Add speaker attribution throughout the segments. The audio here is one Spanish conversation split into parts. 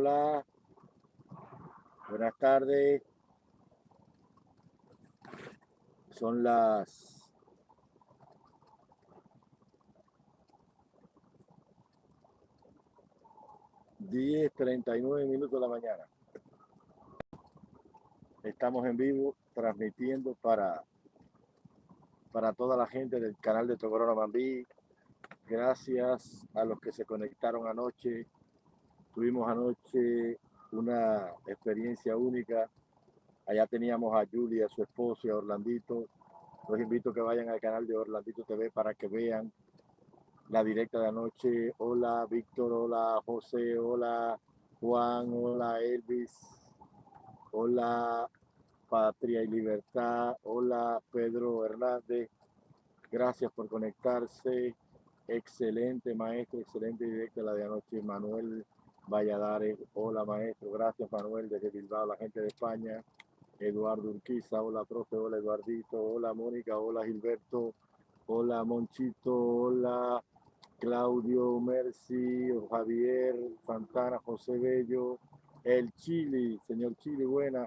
Speaker 1: Hola. Buenas tardes. Son las diez treinta y nueve minutos de la mañana. Estamos en vivo transmitiendo para, para toda la gente del canal de Tocorona Mambí. Gracias a los que se conectaron anoche. Tuvimos anoche una experiencia única. Allá teníamos a Julia, su esposo y a Orlandito. Los invito a que vayan al canal de Orlandito TV para que vean la directa de anoche. Hola Víctor, hola José, hola Juan, hola Elvis, hola Patria y Libertad. Hola, Pedro Hernández. Gracias por conectarse. Excelente, maestro. Excelente directa la de anoche. Manuel Valladares. Hola, maestro. Gracias, Manuel, desde Bilbao, la gente de España. Eduardo Urquiza. Hola, profe. Hola, Eduardito. Hola, Mónica. Hola, Gilberto. Hola, Monchito. Hola, Claudio Mercy. Javier Santana. José Bello. El Chile. Señor Chile, buena.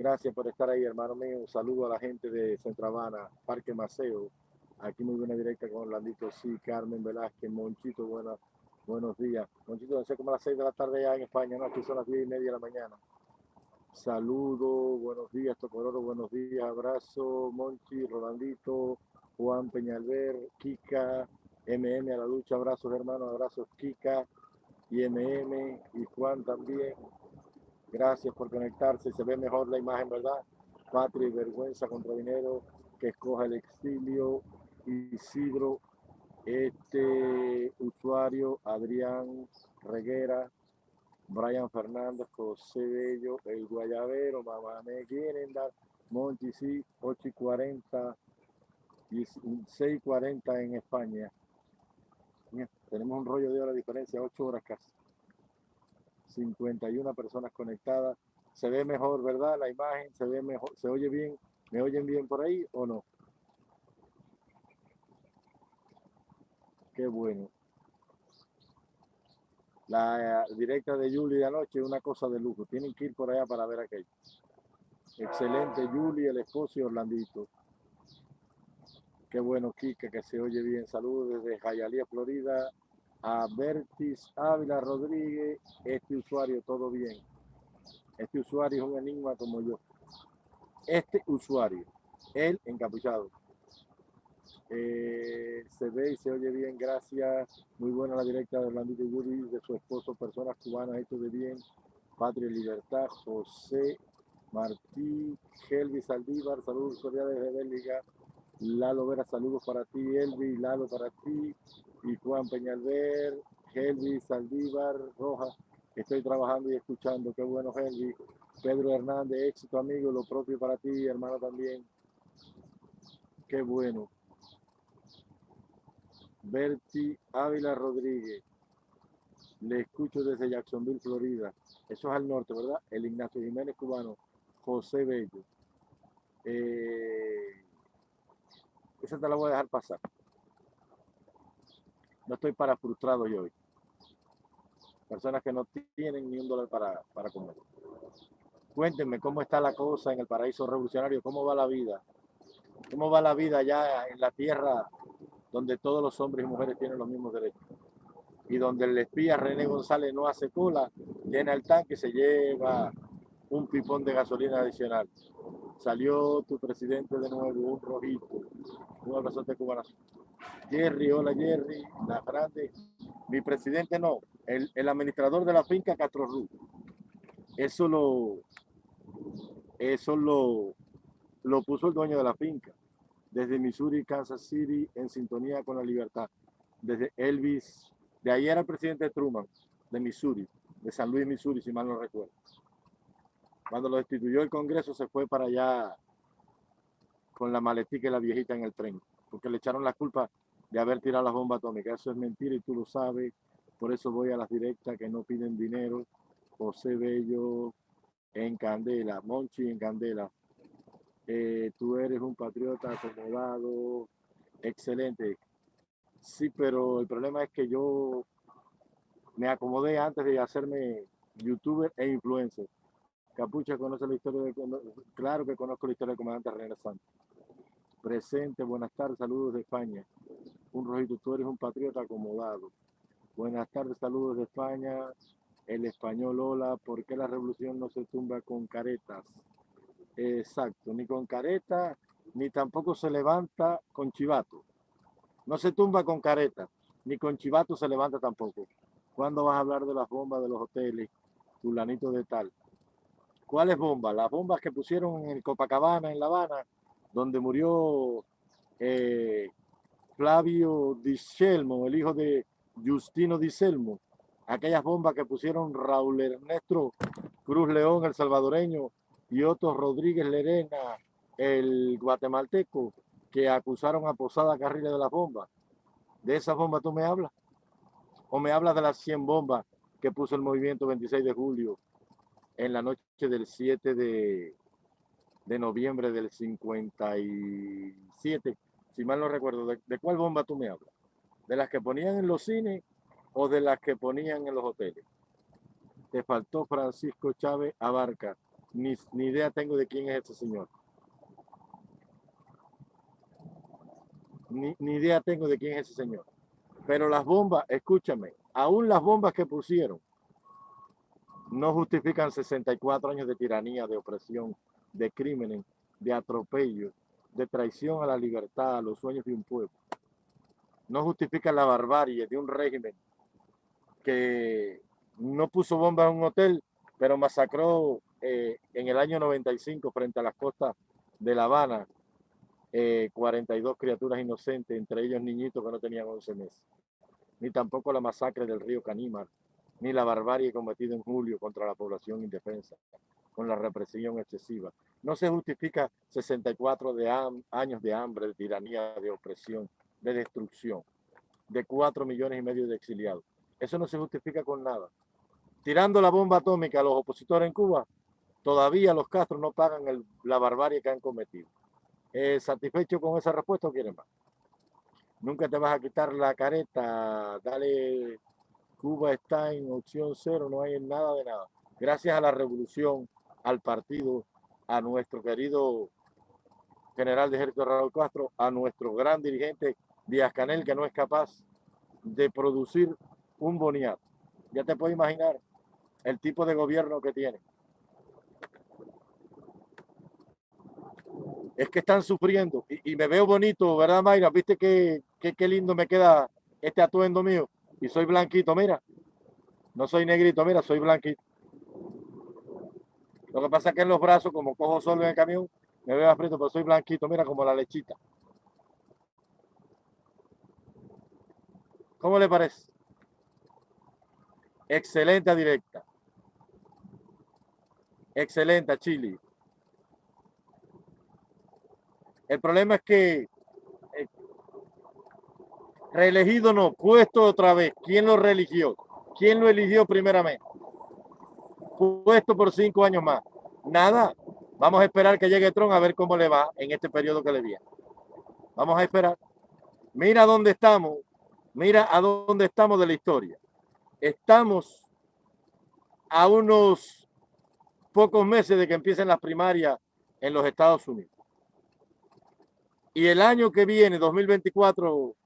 Speaker 1: Gracias por estar ahí, hermano mío. Saludo a la gente de Centro Habana, Parque Maceo. Aquí muy buena directa con Orlandito, sí, Carmen Velázquez, Monchito, buenas, buenos días. Monchito, no sé como a las seis de la tarde ya en España, ¿no? Aquí son las diez y media de la mañana. Saludo, buenos días, Tocororo, buenos días, abrazo, Monchi, Rolandito, Juan Peñalver, Kika, MM a la lucha, abrazos hermanos, abrazos Kika y MM y Juan también. Gracias por conectarse. Se ve mejor la imagen, ¿verdad? Patria y vergüenza contra dinero, que escoja el exilio. Isidro, este usuario, Adrián Reguera, Brian Fernández, José Bello, El Guayabero, Mamá me quieren dar, Monchi, sí, 8 y 40, y 6 y 40 en España. Tenemos un rollo de hora de diferencia, 8 horas casi. 51 personas conectadas. Se ve mejor, ¿verdad? La imagen se ve mejor, se oye bien. ¿Me oyen bien por ahí o no? Qué bueno. La directa de Julie de anoche, una cosa de lujo. Tienen que ir por allá para ver aquello. Excelente, Julie, el esposo y Orlandito. Qué bueno, Kika, que se oye bien. Saludos desde Jayalía, Florida a Bertis Ávila Rodríguez, este usuario, todo bien. Este usuario es un enigma como yo. Este usuario, él encapuchado. Eh, se ve y se oye bien, gracias. Muy buena la directa de Orlandito Yuri, de su esposo, personas cubanas, esto de bien. Patria Libertad, José Martí, Helvi Saldívar, saludos cordiales de Bélgica. Lalo Vera, saludos para ti, Elvi, Lalo para ti, y Juan Peñalver, Helvi, Saldívar, Rojas. Estoy trabajando y escuchando. Qué bueno, Helvi. Pedro Hernández, éxito, amigo. Lo propio para ti, hermano, también. Qué bueno. Berti Ávila Rodríguez. Le escucho desde Jacksonville, Florida. Eso es al norte, ¿verdad? El Ignacio Jiménez cubano. José Bello. Eh, esa te la voy a dejar pasar. No estoy para frustrado yo hoy. Personas que no tienen ni un dólar para, para comer. Cuéntenme cómo está la cosa en el paraíso revolucionario, cómo va la vida. ¿Cómo va la vida allá en la tierra donde todos los hombres y mujeres tienen los mismos derechos? Y donde el espía René González no hace cola, llena el tanque y se lleva un pipón de gasolina adicional. Salió tu presidente de nuevo, un rojito. Un abrazo de cubana. Jerry, hola Jerry, la grande. Mi presidente no, el, el administrador de la finca Castro Ruz. Eso lo, eso lo, lo puso el dueño de la finca. Desde Missouri, Kansas City, en sintonía con la libertad. Desde Elvis, de ahí era el presidente Truman, de Missouri, de San Luis, Missouri, si mal no recuerdo. Cuando lo destituyó el Congreso, se fue para allá con la maletica y la viejita en el tren, porque le echaron la culpa de haber tirado las bombas atómicas. Eso es mentira y tú lo sabes. Por eso voy a las directas que no piden dinero. José Bello en Candela, Monchi en Candela. Eh, tú eres un patriota acomodado, excelente. Sí, pero el problema es que yo me acomodé antes de hacerme youtuber e influencer. Capucha conoce la historia de... Claro que conozco la historia del comandante René Santos. Presente, buenas tardes, saludos de España. Un rojito, tú eres un patriota acomodado. Buenas tardes, saludos de España. El español, hola, ¿por qué la revolución no se tumba con caretas? Exacto, ni con careta, ni tampoco se levanta con chivato. No se tumba con careta, ni con chivato se levanta tampoco. ¿Cuándo vas a hablar de las bombas de los hoteles? Fulanito de tal. ¿Cuáles bombas? Las bombas que pusieron en Copacabana, en La Habana, donde murió eh, Flavio Diselmo, el hijo de Justino Diselmo. Aquellas bombas que pusieron Raúl Ernesto Cruz León, el salvadoreño, y Otto Rodríguez Lerena, el guatemalteco, que acusaron a Posada Carril de las bombas. ¿De esas bombas tú me hablas? ¿O me hablas de las 100 bombas que puso el movimiento 26 de julio en la noche del 7 de, de noviembre del 57? Si mal no recuerdo, ¿de, ¿de cuál bomba tú me hablas? ¿De las que ponían en los cines o de las que ponían en los hoteles? Te faltó Francisco Chávez Abarca. Ni, ni idea tengo de quién es ese señor. Ni, ni idea tengo de quién es ese señor. Pero las bombas, escúchame, aún las bombas que pusieron no justifican 64 años de tiranía, de opresión, de crímenes, de atropello, de traición a la libertad, a los sueños de un pueblo. No justifican la barbarie de un régimen que no puso bombas en un hotel, pero masacró eh, en el año 95 frente a las costas de La Habana 42 eh, criaturas inocentes, entre ellos niñitos que no tenían 11 meses. Ni tampoco la masacre del río Canímar, ni la barbarie cometida en julio contra la población indefensa, con la represión excesiva. No se justifica 64 de años de hambre, de tiranía, de opresión, de destrucción, de 4 millones y medio de exiliados. Eso no se justifica con nada. Tirando la bomba atómica a los opositores en Cuba, todavía los Castro no pagan la barbarie que han cometido. Eh, ¿Satisfecho con esa respuesta o quieren más? Nunca te vas a quitar la careta, dale, Cuba está en opción cero, no hay nada de nada. Gracias a la revolución, al partido, a nuestro querido general de ejército Raúl Castro, a nuestro gran dirigente Díaz Canel, que no es capaz de producir un boniato. Ya te puedes imaginar el tipo de gobierno que tiene. Es que están sufriendo y, me veo bonito, ¿verdad, Mayra? ¿Viste qué, qué, lindo me queda este atuendo mío? Y soy blanquito, mira. No soy negrito, mira, soy blanquito. Lo que pasa es que en los brazos, como cojo solo en el camión, me veo aprieto, pero soy blanquito, mira, como la lechita. ¿Cómo le parece? Excelente directa. Excelente, Chile. El problema es que eh, reelegido no, puesto otra vez. ¿Quién lo religió? ¿Quién lo eligió primeramente? Puesto por cinco años más. Nada. Vamos a esperar que llegue Trump a ver cómo le va en este periodo que le viene. Vamos a esperar. Mira dónde estamos. Mira a dónde estamos de la historia. Estamos a unos pocos meses de que empiecen las primarias en los Estados Unidos. Y el año que viene, 2024,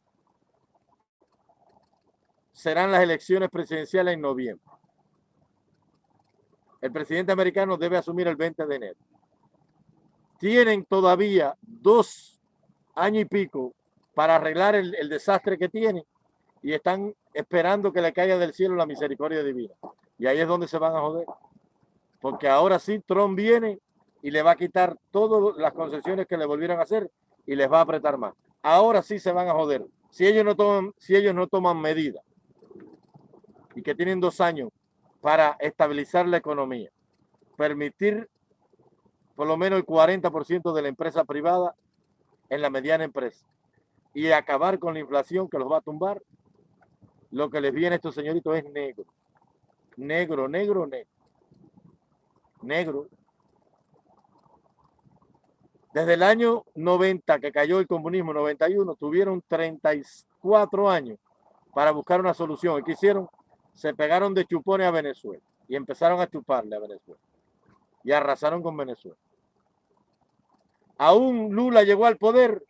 Speaker 1: serán las elecciones presidenciales en noviembre. El presidente americano debe asumir el 20 de enero. Tienen todavía dos años y pico para arreglar el, desastre que tienen y están esperando que le caiga del cielo la misericordia divina. Y ahí es donde se van a joder. Porque ahora sí Trump viene y le va a quitar todas las concesiones que le volvieron a hacer y les va a apretar más. Ahora sí se van a joder. Si ellos no toman, si ellos no toman medidas y que tienen dos años para estabilizar la economía, permitir por lo menos el 40% de la empresa privada en la mediana empresa y acabar con la inflación que los va a tumbar, lo que les viene a estos señoritos es negro. Negro, negro, negro. Negro. Desde el año 90 que cayó el comunismo, 91, tuvieron 34 años para buscar una solución. ¿Y qué hicieron? se pegaron de chupones a Venezuela y empezaron a chuparle a Venezuela y arrasaron con Venezuela. Aún Lula llegó al poder,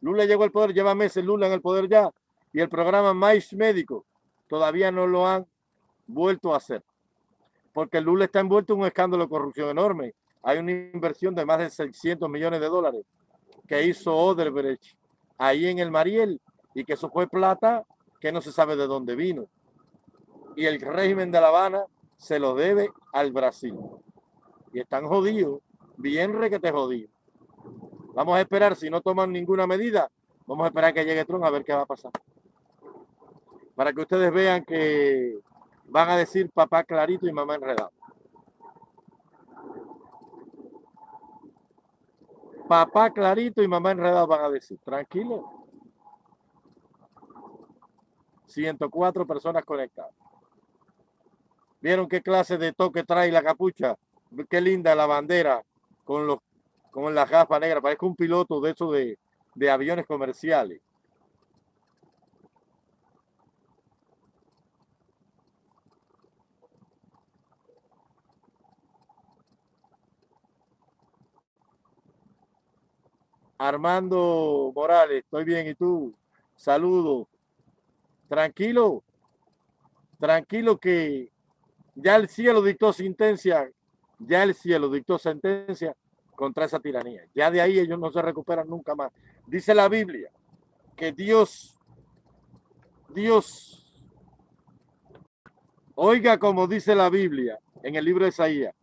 Speaker 1: Lula llegó al poder, lleva meses Lula en el poder ya, y el programa Mais Médico todavía no lo han vuelto a hacer. Porque Lula está envuelto en un escándalo de corrupción enorme. Hay una inversión de más de 600 millones de dólares que hizo Oderbrecht ahí en el Mariel y que eso fue plata que no se sabe de dónde vino. Y el régimen de La Habana se lo debe al Brasil. Y están jodidos, bien requete jodidos. Vamos a esperar, si no toman ninguna medida, vamos a esperar que llegue Trump a ver qué va a pasar. Para que ustedes vean que van a decir papá clarito y mamá enredado. Papá clarito y mamá enredado van a decir, tranquilo. 104 personas conectadas. ¿Vieron qué clase de toque trae la capucha? Qué linda la bandera con con la gafa negra. Parece un piloto de esos de, de aviones comerciales. Armando Morales, estoy bien, ¿y tú? Saludo. Tranquilo, tranquilo que ya el cielo dictó sentencia, ya el cielo dictó sentencia contra esa tiranía. Ya de ahí ellos no se recuperan nunca más. Dice la Biblia que Dios, Dios, oiga como dice la Biblia en el libro de Isaías,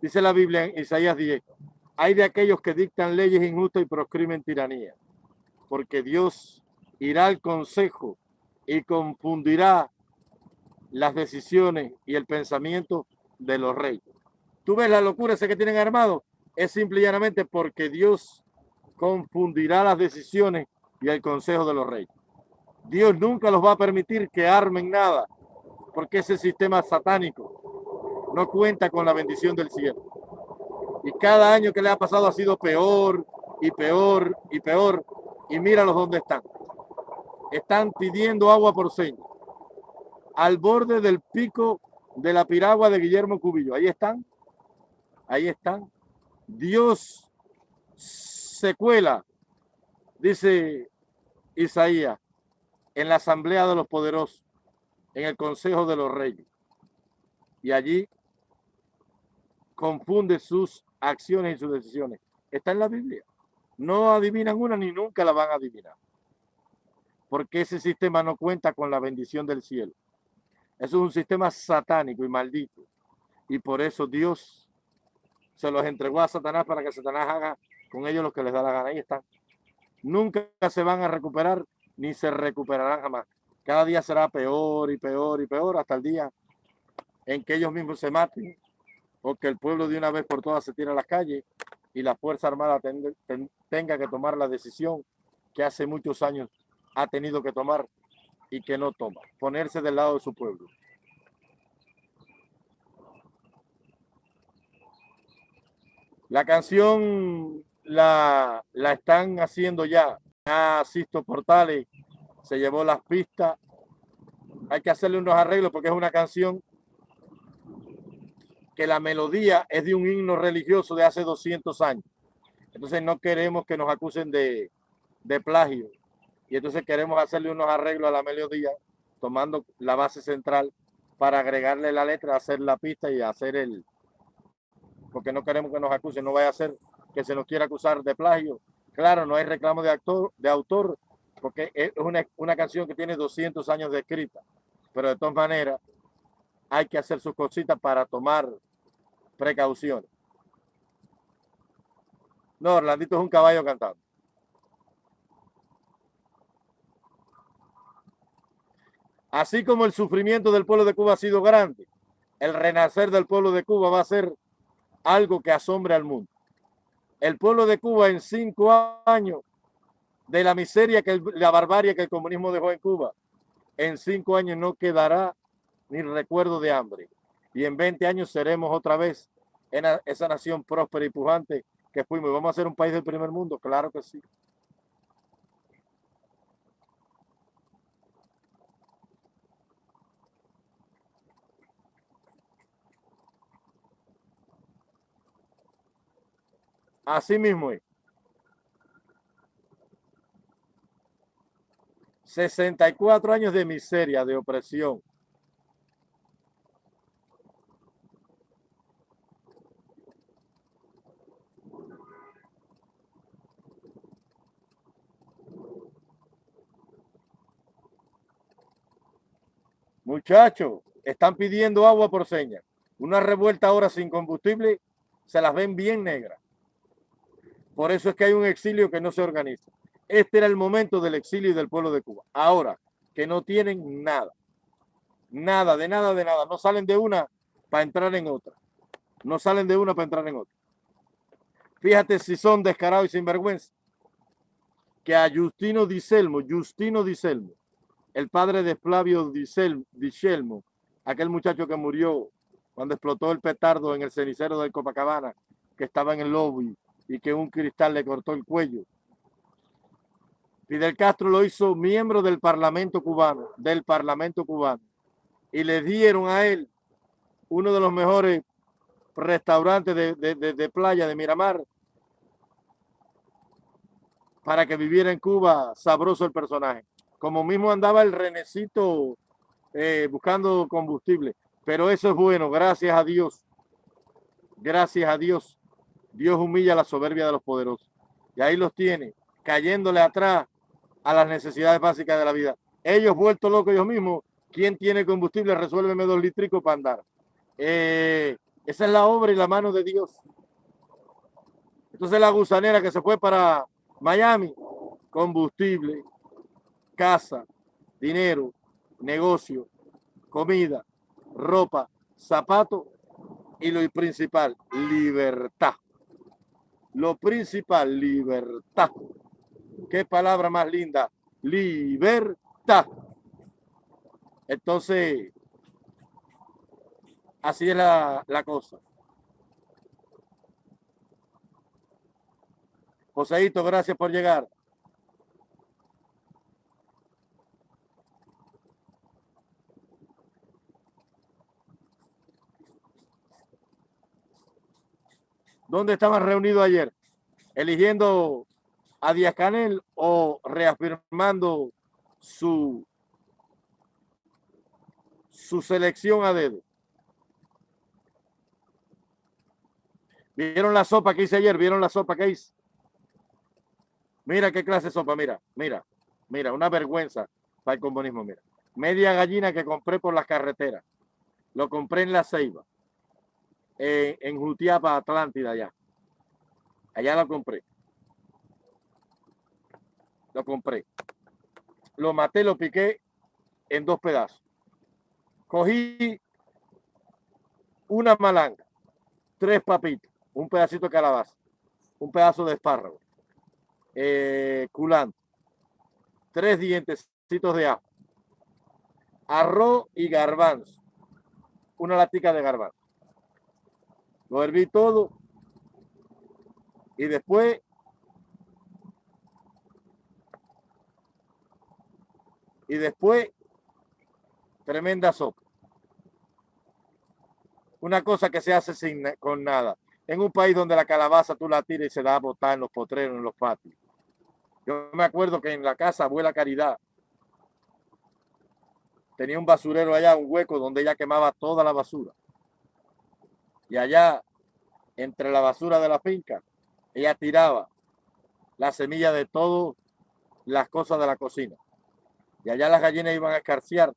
Speaker 1: dice la Biblia en Isaías 10, hay de aquellos que dictan leyes injustas y proscriben tiranía, porque Dios irá al consejo y confundirá las decisiones y el pensamiento de los reyes. Tú ves la locura ese que tienen armado, es simple y llanamente porque Dios confundirá las decisiones y el consejo de los reyes. Dios nunca los va a permitir que armen nada, porque ese sistema satánico no cuenta con la bendición del cielo. Y cada año que le ha pasado ha sido peor y peor y peor. Y míralos dónde están. Están pidiendo agua por señas. Al borde del pico de la piragua de Guillermo Cubillo. Ahí están. Ahí están. Dios se cuela, dice Isaías, en la asamblea de los poderosos, en el consejo de los reyes. Y allí confunde sus acciones y sus decisiones. Está en la Biblia. No adivinan una ni nunca la van a adivinar. Porque ese sistema no cuenta con la bendición del cielo. Eso es un sistema satánico y maldito. Y por eso Dios se los entregó a Satanás para que Satanás haga con ellos lo que les da la gana. Ahí están. Nunca se van a recuperar ni se recuperarán jamás. Cada día será peor y peor y peor hasta el día en que ellos mismos se maten o que el pueblo de una vez por todas se tire a las calles y la Fuerza Armada tenga que tomar la decisión que hace muchos años ha tenido que tomar y que no toma, ponerse del lado de su pueblo. La canción la, la están haciendo ya. Asisto Portales se llevó las pistas. Hay que hacerle unos arreglos porque es una canción que la melodía es de un himno religioso de hace 200 años. Entonces no queremos que nos acusen de, de plagio. Y entonces queremos hacerle unos arreglos a la melodía, tomando la base central para agregarle la letra, hacer la pista y hacer el... Porque no queremos que nos acusen, no vaya a ser que se nos quiera acusar de plagio. Claro, no hay reclamo de, actor, de autor, porque es una, una canción que tiene 200 años de escrita. Pero de todas maneras, hay que hacer sus cositas para tomar precauciones. No, Orlandito es un caballo cantando. Así como el sufrimiento del pueblo de Cuba ha sido grande, el renacer del pueblo de Cuba va a ser algo que asombre al mundo. El pueblo de Cuba en cinco años de la miseria, que la barbarie que el comunismo dejó en Cuba, en cinco años no quedará ni recuerdo de hambre y en 20 años seremos otra vez esa nación próspera y pujante que fuimos. ¿Vamos a ser un país del primer mundo? Claro que sí. Así mismo es. 64 años de miseria, de opresión, Muchachos, están pidiendo agua por señas. Una revuelta ahora sin combustible, se las ven bien negras. Por eso es que hay un exilio que no se organiza. Este era el momento del exilio y del pueblo de Cuba. Ahora, que no tienen nada. Nada, de nada, de nada. No salen de una para entrar en otra. No salen de una para entrar en otra. Fíjate si son descarados y sinvergüenza. Que a Justino Diselmo, Justino Diselmo, el padre de Flavio Diselmo, aquel muchacho que murió cuando explotó el petardo en el cenicero del Copacabana, que estaba en el lobby y que un cristal le cortó el cuello Fidel Castro lo hizo miembro del Parlamento cubano, del Parlamento cubano, y le dieron a él uno de los mejores restaurantes de, playa de Miramar para que viviera en Cuba sabroso el personaje. Como mismo andaba el renecito eh, buscando combustible. Pero eso es bueno, gracias a Dios. Gracias a Dios. Dios humilla la soberbia de los poderosos. Y ahí los tiene, cayéndole atrás a las necesidades básicas de la vida. Ellos vueltos locos ellos mismos, ¿quién tiene combustible? Resuélveme dos litricos para andar. Eh, esa es la obra y la mano de Dios. Entonces la gusanera que se fue para Miami, combustible, casa, dinero, negocio, comida, ropa, zapato y lo principal, libertad. Lo principal, libertad. Qué palabra más linda. Libertad. Entonces, así es la, la cosa. Joseito, gracias por llegar. ¿Dónde estaban reunidos ayer? Eligiendo a Díaz Canel o reafirmando su, su selección a dedo. ¿Vieron la sopa que hice ayer? ¿Vieron la sopa que hice? Mira qué clase de sopa, mira, mira, mira, una vergüenza para el comunismo, mira. Media gallina que compré por las carreteras. Lo compré en La Ceiba, en, en Jutiapa, Atlántida, allá. Allá lo compré lo compré. Lo maté, lo piqué en dos pedazos. Cogí una malanga, tres papitos, un pedacito de calabaza, un pedazo de espárrago, eh, culante, tres dientecitos de ajo, arroz y garbanzo, una latica de garbanzo. Lo herví todo y después y después tremenda sopa. Una cosa que se hace sin, con nada. En un país donde la calabaza tú la tiras y se da a botar en los potreros, en los patios. Yo me acuerdo que en la casa Abuela Caridad tenía un basurero allá, un hueco donde ella quemaba toda la basura. Y allá, entre la basura de la finca, ella tiraba la semilla de todas las cosas de la cocina. Y allá las gallinas iban a escarciar.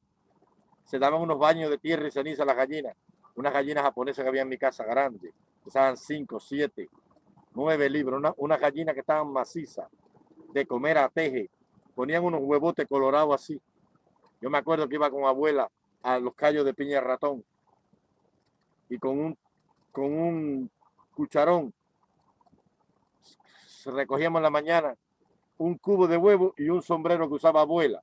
Speaker 1: Se daban unos baños de tierra y ceniza a las gallinas. Unas gallinas japonesas que había en mi casa grandes. Pesaban cinco, siete, nueve libros. Una, unas gallinas que estaban macizas de comer a teje. Ponían unos huevotes colorados así. Yo me acuerdo que iba con abuela a los callos de piña ratón. Y con un, con un cucharón recogíamos en la mañana un cubo de huevo y un sombrero que usaba abuela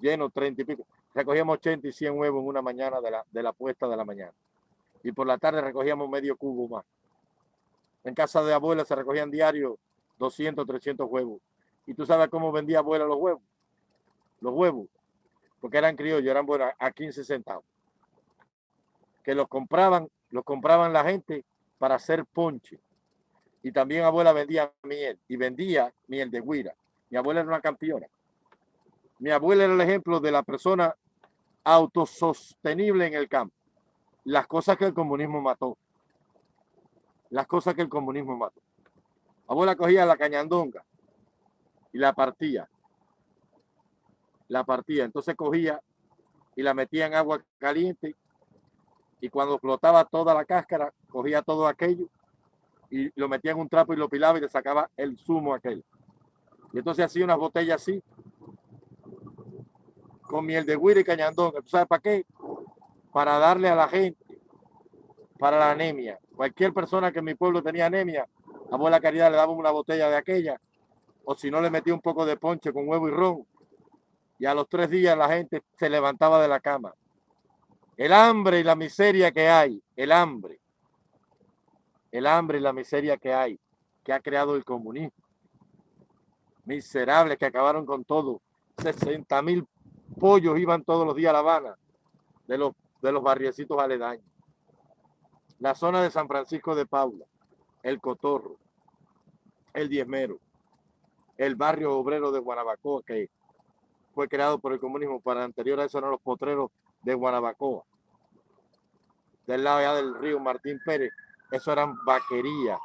Speaker 1: lleno, 30 y pico. Recogíamos 80 y 100 huevos en una mañana de la, de la puesta de la mañana. Y por la tarde recogíamos medio cubo más. En casa de abuela se recogían diario 200, 300 huevos. ¿Y tú sabes cómo vendía abuela los huevos? Los huevos, porque eran criollos, eran buenos a 15 centavos. Que los compraban, los compraban la gente para hacer ponche. Y también abuela vendía miel y vendía miel de guira. Mi abuela era una campeona. Mi abuela era el ejemplo de la persona autosostenible en el campo. Las cosas que el comunismo mató. Las cosas que el comunismo mató. Abuela cogía la cañandonga y la partía. La partía. Entonces cogía y la metía en agua caliente y cuando explotaba toda la cáscara, cogía todo aquello y lo metía en un trapo y lo pilaba y le sacaba el zumo aquel. Y entonces hacía unas botellas así, con miel de guira y cañandón. ¿Tú sabes para qué? Para darle a la gente, para la anemia. Cualquier persona que en mi pueblo tenía anemia, abuela Caridad le daba una botella de aquella, o si no le metía un poco de ponche con huevo y ron. Y a los tres días la gente se levantaba de la cama. El hambre y la miseria que hay, el hambre, el hambre y la miseria que hay, que ha creado el comunismo. Miserables que acabaron con todo. 60 mil pollos iban todos los días a La Habana de los, de los barriecitos aledaños. La zona de San Francisco de Paula, el Cotorro, el Diezmero, el barrio obrero de Guanabacoa, que fue creado por el comunismo, para anterior a eso eran los potreros de Guanabacoa. Del lado ya del río Martín Pérez, eso eran vaquerías,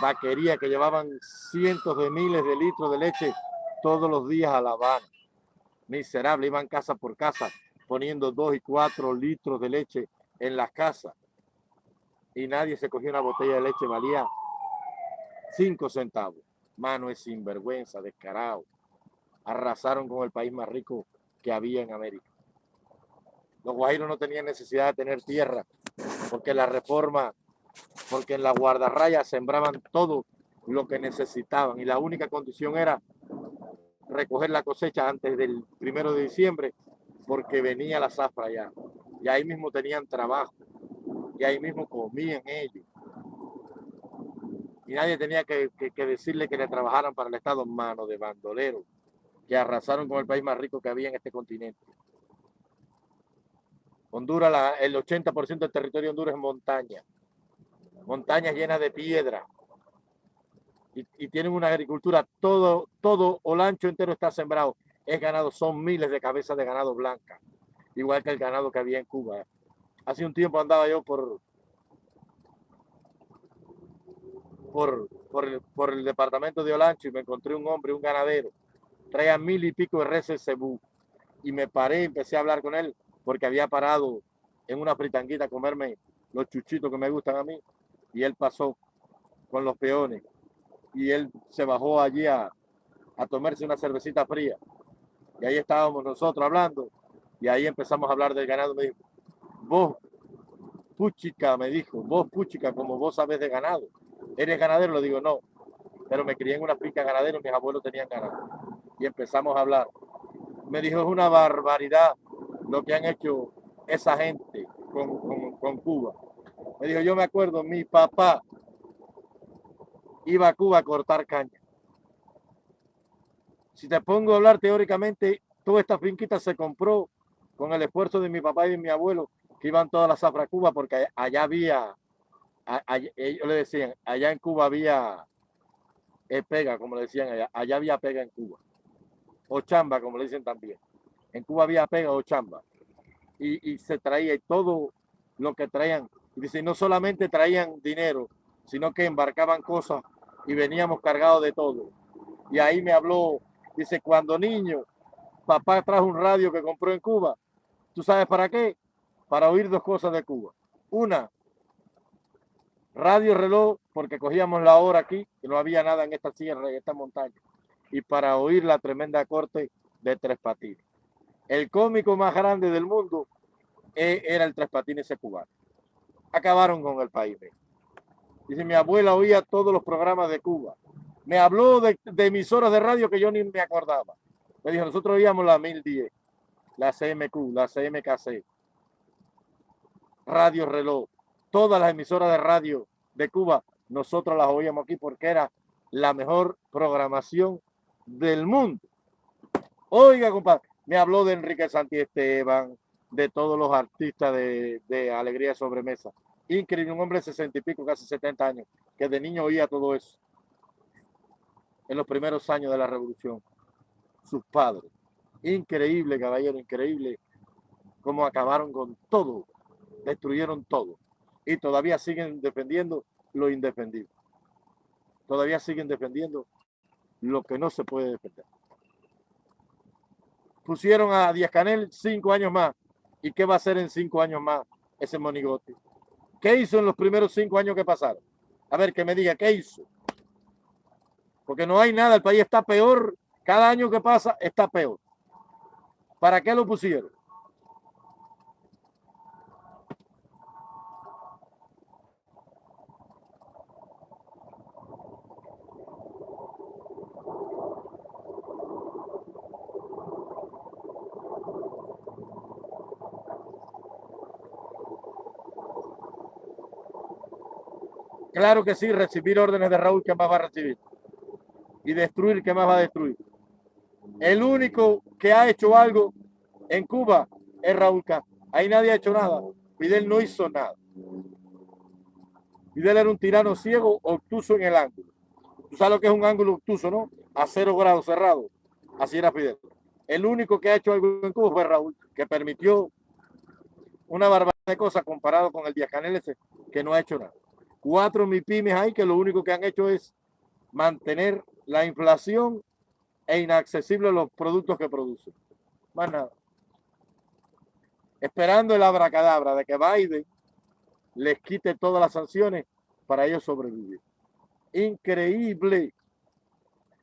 Speaker 1: vaquerías que llevaban cientos de miles de litros de leche todos los días a La Habana. Miserable, iban casa por casa poniendo dos y cuatro litros de leche en las casas. Y nadie se cogió una botella de leche, valía cinco centavos. Mano es sinvergüenza, descarado. Arrasaron con el país más rico que había en América. Los guajiros no tenían necesidad de tener tierra porque la reforma porque en la guardarraya sembraban todo lo que necesitaban y la única condición era recoger la cosecha antes del primero de diciembre porque venía la zafra ya y ahí mismo tenían trabajo y ahí mismo comían ellos y nadie tenía que, decirle que le trabajaran para el Estado mano de bandoleros que arrasaron con el país más rico que había en este continente. Honduras, el 80% del territorio de Honduras es montaña montañas llenas de piedra. Y, tienen una agricultura, todo, todo Olancho entero está sembrado. Es ganado, son miles de cabezas de ganado blanca, igual que el ganado que había en Cuba. Hace un tiempo andaba yo por, por, el, por el departamento de Olancho y me encontré un hombre, un ganadero, traía mil y pico de reses cebú. Y me paré empecé a hablar con él porque había parado en una fritanguita a comerme los chuchitos que me gustan a mí y él pasó con los peones y él se bajó allí a, tomarse una cervecita fría. Y ahí estábamos nosotros hablando y ahí empezamos a hablar del ganado. Me dijo, vos, Puchica, me dijo, vos, Puchica, como vos sabes de ganado. ¿Eres ganadero? Le digo, no, pero me crié en una finca ganadero, mis abuelos tenían ganado. Y empezamos a hablar. Me dijo, es una barbaridad lo que han hecho esa gente con, con Cuba. Me dijo, yo me acuerdo, mi papá iba a Cuba a cortar caña. Si te pongo a hablar teóricamente, toda esta finquita se compró con el esfuerzo de mi papá y de mi abuelo, que iban todas las zafras a Cuba, porque allá había, ellos le decían, allá en Cuba había eh, pega, como le decían allá, allá había pega en Cuba, o chamba, como le dicen también. En Cuba había pega o chamba. Y, se traía todo lo que traían y dice, no solamente traían dinero, sino que embarcaban cosas y veníamos cargados de todo. Y ahí me habló, dice, cuando niño, papá trajo un radio que compró en Cuba. ¿Tú sabes para qué? Para oír dos cosas de Cuba. Una, radio reloj, porque cogíamos la hora aquí, que no había nada en esta sierra, en esta montaña. Y para oír la tremenda corte de Tres Patines. El cómico más grande del mundo eh, era el Tres Patines cubano acabaron con el país. Dice, mi abuela oía todos los programas de Cuba. Me habló de, emisoras de radio que yo ni me acordaba. Me dijo, nosotros oíamos la 1010, la CMQ, la CMKC, Radio Reloj, todas las emisoras de radio de Cuba, nosotros las oíamos aquí porque era la mejor programación del mundo. Oiga, compadre, me habló de Enrique Santiesteban, de todos los artistas de, de Alegría Sobremesa increíble, un hombre de 60 y pico, casi 70 años, que de niño oía todo eso. En los primeros años de la revolución. Sus padres. Increíble, caballero, increíble cómo acabaron con todo. Destruyeron todo. Y todavía siguen defendiendo lo indefendible. Todavía siguen defendiendo lo que no se puede defender. Pusieron a Díaz Canel cinco años más. ¿Y qué va a hacer en cinco años más ese monigote? ¿Qué hizo en los primeros cinco años que pasaron? A ver, que me diga, ¿qué hizo? Porque no hay nada, el país está peor. Cada año que pasa está peor. ¿Para qué lo pusieron? Claro que sí, recibir órdenes de Raúl, ¿qué más va a recibir? Y destruir, ¿qué más va a destruir? El único que ha hecho algo en Cuba es Raúl Castro. Ahí nadie ha hecho nada. Fidel no hizo nada. Fidel era un tirano ciego, obtuso en el ángulo. Tú sabes lo que es un ángulo obtuso, ¿no? A cero grados cerrado. Así era Fidel. El único que ha hecho algo en Cuba fue Raúl, que permitió una barbaridad de cosas comparado con el Díaz Canel que no ha hecho nada cuatro MIPIMES hay que lo único que han hecho es mantener la inflación e inaccesible los productos que producen. Más nada. Esperando el abracadabra de que Biden les quite todas las sanciones para ellos sobrevivir. Increíble.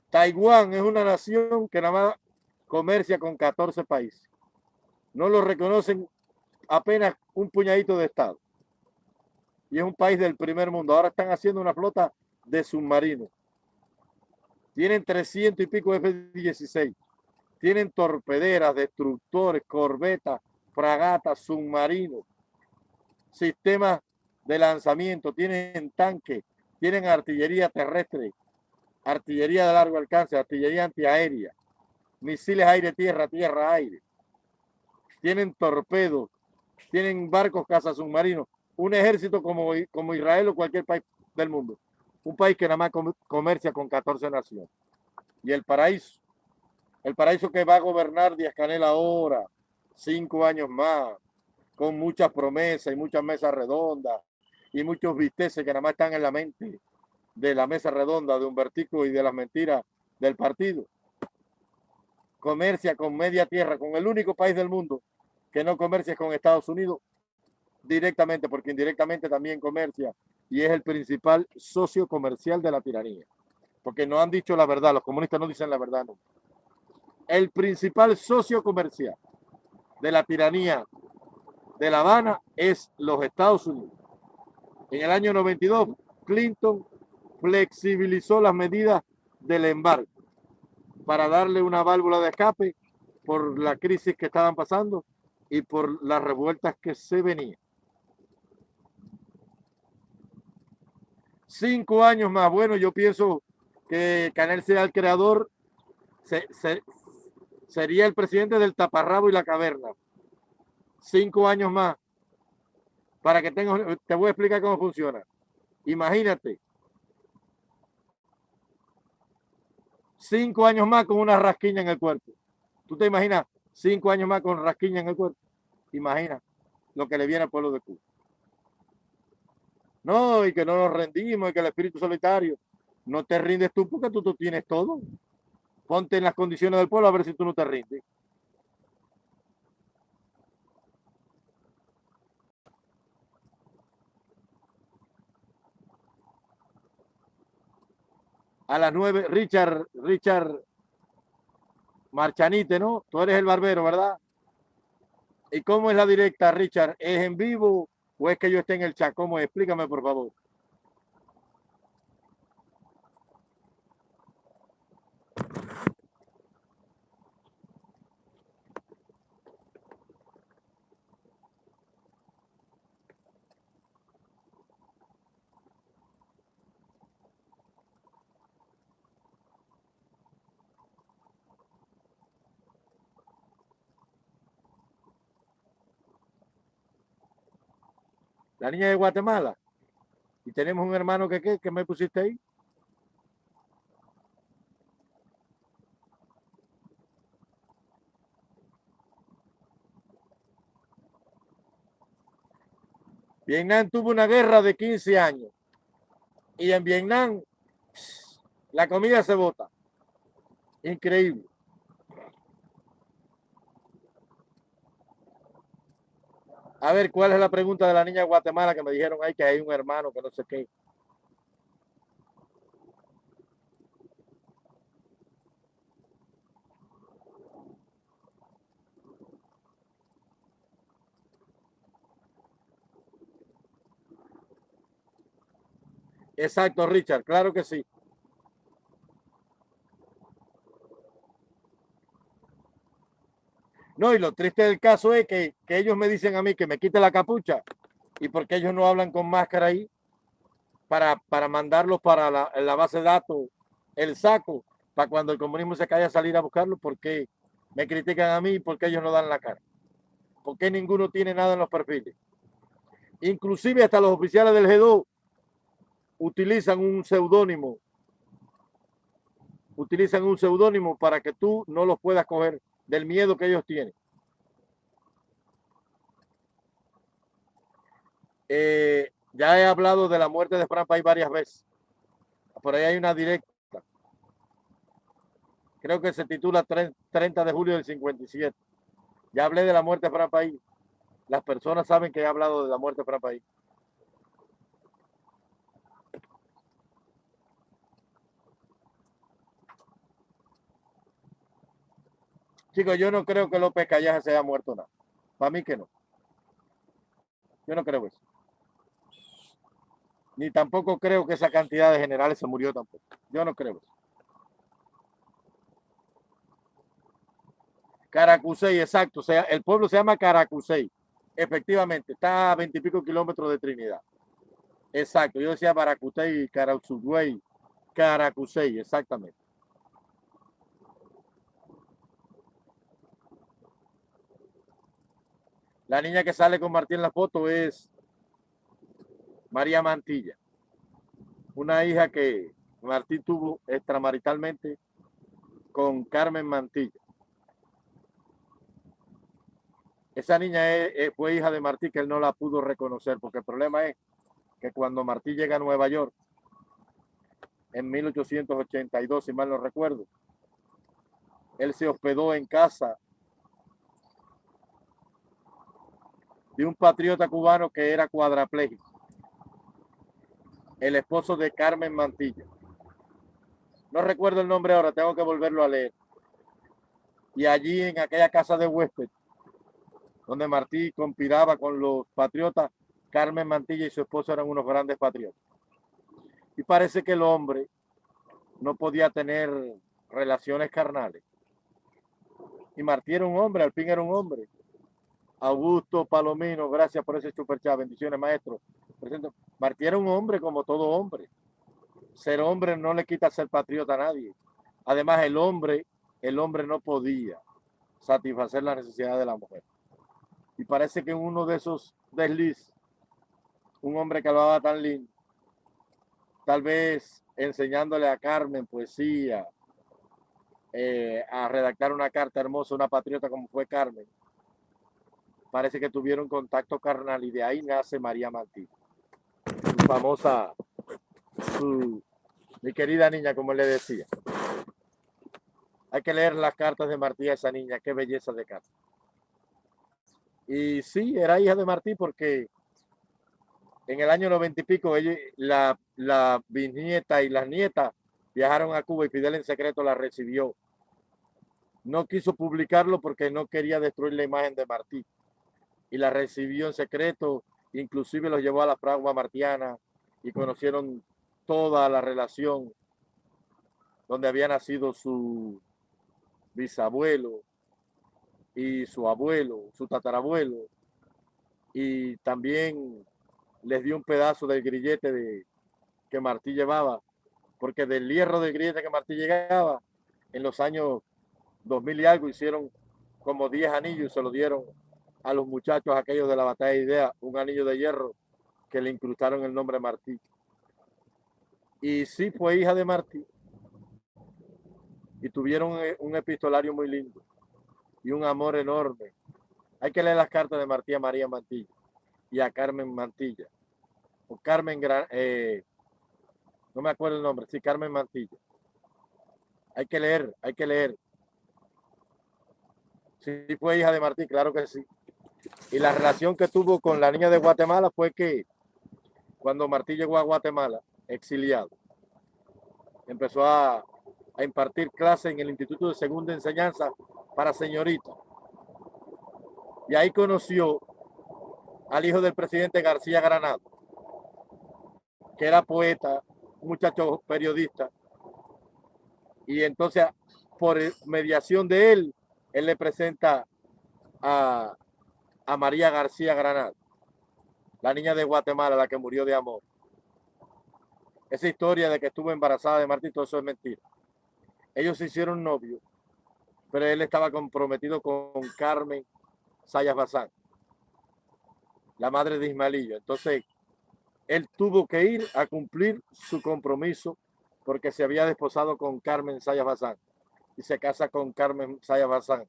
Speaker 1: Taiwán es una nación que nada más comercia con 14 países. No lo reconocen apenas un puñadito de estado y es un país del primer mundo. Ahora están haciendo una flota de submarinos. Tienen 300 y pico F-16. Tienen torpederas, destructores, corbetas, fragatas, submarinos, sistemas de lanzamiento, tienen tanques, tienen artillería terrestre, artillería de largo alcance, artillería antiaérea, misiles aire-tierra, tierra-aire. Tienen torpedos, tienen barcos submarinos un ejército como, como Israel o cualquier país del mundo. Un país que nada más comercia con 14 naciones. Y el paraíso, el paraíso que va a gobernar Díaz Canel ahora, cinco años más, con muchas promesas y muchas mesas redondas y muchos visteces que nada más están en la mente de la mesa redonda de Humbertico y de las mentiras del partido. Comercia con media tierra, con el único país del mundo que no comercia con Estados Unidos directamente, porque indirectamente también comercia y es el principal socio comercial de la tiranía. Porque no han dicho la verdad, los comunistas no dicen la verdad. El principal socio comercial de la tiranía de La Habana es los Estados Unidos. En el año 92, Clinton flexibilizó las medidas del embargo para darle una válvula de escape por la crisis que estaban pasando y por las revueltas que se venían. Cinco años más. Bueno, yo pienso que Canel sea el creador, sería el presidente del taparrabo y la caverna. Cinco años más. Para que tenga, te voy a explicar cómo funciona. Imagínate. Cinco años más con una rasquiña en el cuerpo. ¿Tú te imaginas cinco años más con rasquiña en el cuerpo? Imagina lo que le viene al pueblo de Cuba. No, y que no nos rendimos, y que el espíritu solitario. No te rindes tú porque tú, tú tienes todo. Ponte en las condiciones del pueblo a ver si tú no te rindes. A las nueve, Richard, Richard Marchanite, ¿no? Tú eres el barbero, ¿verdad? ¿Y cómo es la directa, Richard? ¿Es en vivo ¿O es que yo esté en el chat? ¿Cómo? Explícame, por favor. La niña de Guatemala. Y tenemos un hermano que, ¿qué? ¿Qué me pusiste ahí? Vietnam tuvo una guerra de 15 años y en Vietnam la comida se bota. Increíble. A ver, ¿cuál es la pregunta de la niña de Guatemala que me dijeron ahí que hay un hermano que no sé qué? Exacto, Richard, claro que sí. No, y lo triste del caso es que, ellos me dicen a mí que me quite la capucha y porque ellos no hablan con máscara ahí para, para mandarlos para la, base de datos, el saco, para cuando el comunismo se caiga salir a buscarlo, porque me critican a mí y porque ellos no dan la cara. Porque ninguno tiene nada en los perfiles. Inclusive hasta los oficiales del G2 utilizan un seudónimo. Utilizan un seudónimo para que tú no los puedas coger del miedo que ellos tienen. Eh, ya he hablado de la muerte de Fran Pay varias veces. Por ahí hay una directa. Creo que se titula 30 de julio del 57. Ya hablé de la muerte de Fran Pay. Las personas saben que he hablado de la muerte de Fran Pay. Chicos, yo no creo que López Callaje se haya muerto nada. Para mí que no. Yo no creo eso. Ni tampoco creo que esa cantidad de generales se murió tampoco. Yo no creo eso. Caracusey, exacto. O sea, el pueblo se llama Caracusey. Efectivamente, está a veintipico kilómetros de Trinidad. Exacto. Yo decía Baracusey, Caracusey, Caracusey, exactamente. La niña que sale con Martín en la foto es María Mantilla, una hija que Martín tuvo extramaritalmente con Carmen Mantilla. Esa niña fue hija de Martí que él no la pudo reconocer porque el problema es que cuando Martí llega a Nueva York en 1882, si mal no recuerdo, él se hospedó en casa de un patriota cubano que era cuadraplégico, el esposo de Carmen Mantilla. No recuerdo el nombre ahora, tengo que volverlo a leer. Y allí en aquella casa de huésped, donde Martí conspiraba con los patriotas, Carmen Mantilla y su esposo eran unos grandes patriotas. Y parece que el hombre no podía tener relaciones carnales. Y Martí era un hombre, al fin era un hombre. Augusto Palomino, gracias por ese superchat. Bendiciones, maestro. Martí era un hombre como todo hombre. Ser hombre no le quita ser patriota a nadie. Además, el hombre, el hombre no podía satisfacer la necesidad de la mujer. Y parece que uno de esos desliz, un hombre que hablaba tan lindo, tal vez enseñándole a Carmen poesía, eh, a redactar una carta hermosa, una patriota como fue Carmen, parece que tuvieron contacto carnal y de ahí nace María Martí. Su famosa, mi querida niña, como le decía. Hay que leer las cartas de Martí a esa niña, qué belleza de carta. Y sí, era hija de Martí porque en el año noventa y pico, ella, la, la bisnieta y las nietas viajaron a Cuba y Fidel en secreto la recibió. No quiso publicarlo porque no quería destruir la imagen de Martí y la recibió en secreto, inclusive los llevó a la fragua martiana y conocieron toda la relación donde había nacido su bisabuelo y su abuelo, su tatarabuelo, y también les dio un pedazo del grillete de, que Martí llevaba, porque del hierro del grillete que Martí llegaba, en los años 2000 y algo hicieron como 10 anillos y se lo dieron a los muchachos aquellos de la batalla de idea un anillo de hierro que le incrustaron el nombre Martí. Y sí fue hija de Martí. Y tuvieron eh, un epistolario muy lindo y un amor enorme. Hay que leer las cartas de Martí a María Mantilla y a Carmen Mantilla. O Carmen, eh, no me acuerdo el nombre, sí, Carmen Mantilla. Hay que leer, hay que leer. Sí, fue hija de Martí, claro que sí. Y la relación que tuvo con la niña de Guatemala fue que cuando Martí llegó a Guatemala, exiliado, empezó a, impartir clases en el Instituto de Segunda Enseñanza para señoritas. Y ahí conoció al hijo del presidente García Granado, que era poeta, muchacho periodista. Y entonces, por mediación de él, él le presenta a, a María García Granado, la niña de Guatemala, la que murió de amor. Esa historia de que estuvo embarazada de Martín, todo eso es mentira. Ellos se hicieron novios, pero él estaba comprometido con Carmen Sayas Bazán, la madre de Ismaelillo. Entonces, él tuvo que ir a cumplir su compromiso porque se había desposado con Carmen Sayas Bazán y se casa con Carmen Sayas Bazán.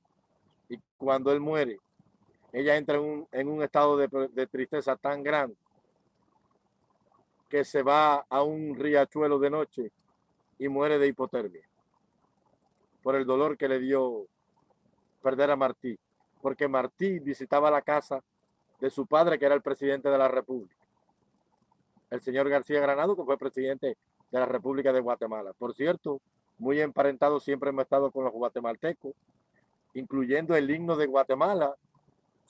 Speaker 1: Y cuando él muere, ella entra en un, estado de, tristeza tan grande que se va a un riachuelo de noche y muere de hipotermia por el dolor que le dio perder a Martí, porque Martí visitaba la casa de su padre, que era el presidente de la República, el señor García Granado, que fue presidente de la República de Guatemala. Por cierto, muy emparentado siempre hemos estado con los guatemaltecos, incluyendo el himno de Guatemala,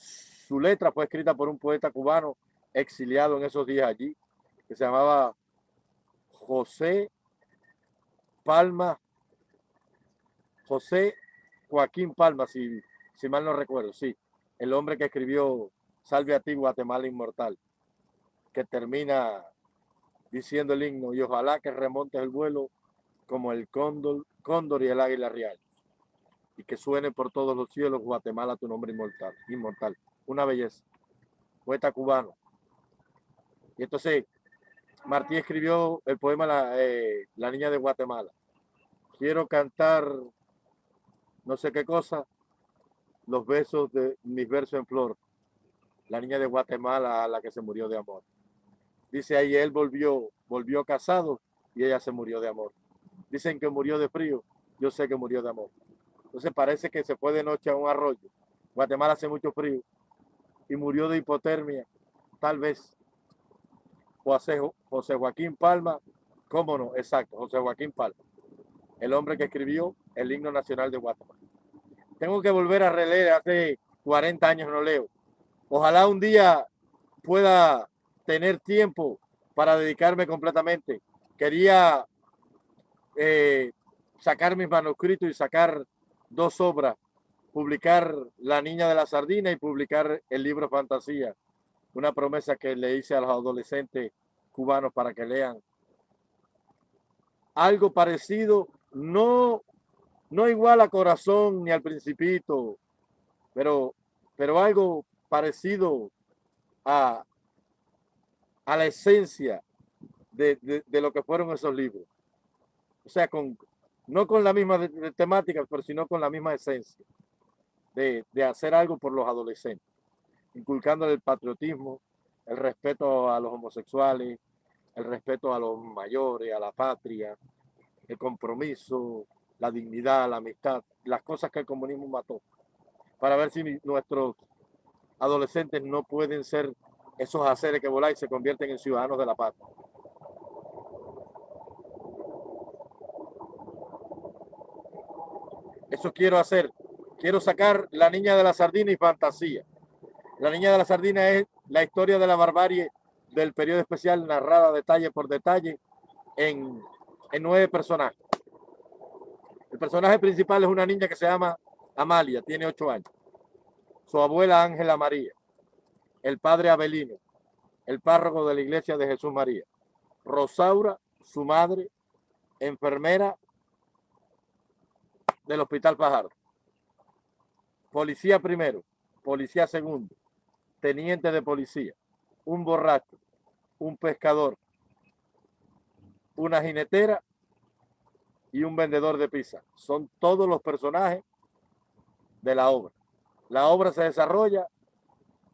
Speaker 1: su letra fue escrita por un poeta cubano exiliado en esos días allí, que se llamaba José Palma, José Joaquín Palma, si, si mal no recuerdo, sí, el hombre que escribió Salve a ti, Guatemala Inmortal, que termina diciendo el himno, y ojalá que remonte el vuelo como el cóndor, cóndor y el águila real, que suene por todos los cielos, Guatemala, tu nombre inmortal. inmortal una belleza, poeta cubano. Y entonces Martí escribió el poema La, eh, La Niña de Guatemala. Quiero cantar no sé qué cosa, los besos de mis versos en flor. La niña de Guatemala a la que se murió de amor. Dice ahí, él volvió, volvió casado y ella se murió de amor. Dicen que murió de frío, yo sé que murió de amor. Entonces parece que se fue de noche a un arroyo. Guatemala hace mucho frío y murió de hipotermia, tal vez. José, Joaquín Palma, ¿cómo no? Exacto, José Joaquín Palma, el hombre que escribió el himno nacional de Guatemala. Tengo que volver a releer, hace 40 años no leo. Ojalá un día pueda tener tiempo para dedicarme completamente. Quería eh, sacar mis manuscritos y sacar dos obras publicar La Niña de la Sardina y publicar el libro Fantasía, una promesa que le hice a los adolescentes cubanos para que lean. Algo parecido, no, no igual a Corazón ni al Principito, pero, pero algo parecido a, a la esencia de, de, lo que fueron esos libros. O sea, con, no con la misma temática, pero sino con la misma esencia de, hacer algo por los adolescentes, inculcando el patriotismo, el respeto a los homosexuales, el respeto a los mayores, a la patria, el compromiso, la dignidad, la amistad, las cosas que el comunismo mató, para ver si nuestros adolescentes no pueden ser esos haceres que volan y se convierten en ciudadanos de la patria. Eso quiero hacer quiero sacar La Niña de la Sardina y Fantasía. La Niña de la Sardina es la historia de la barbarie del periodo especial narrada detalle por detalle en, en nueve personajes. El personaje principal es una niña que se llama Amalia, tiene ocho años. Su abuela Ángela María, el padre Abelino, el párroco de la iglesia de Jesús María, Rosaura, su madre, enfermera del Hospital Fajardo policía primero, policía segundo, teniente de policía, un borracho, un pescador, una jinetera y un vendedor de pizza. Son todos los personajes de la obra. La obra se desarrolla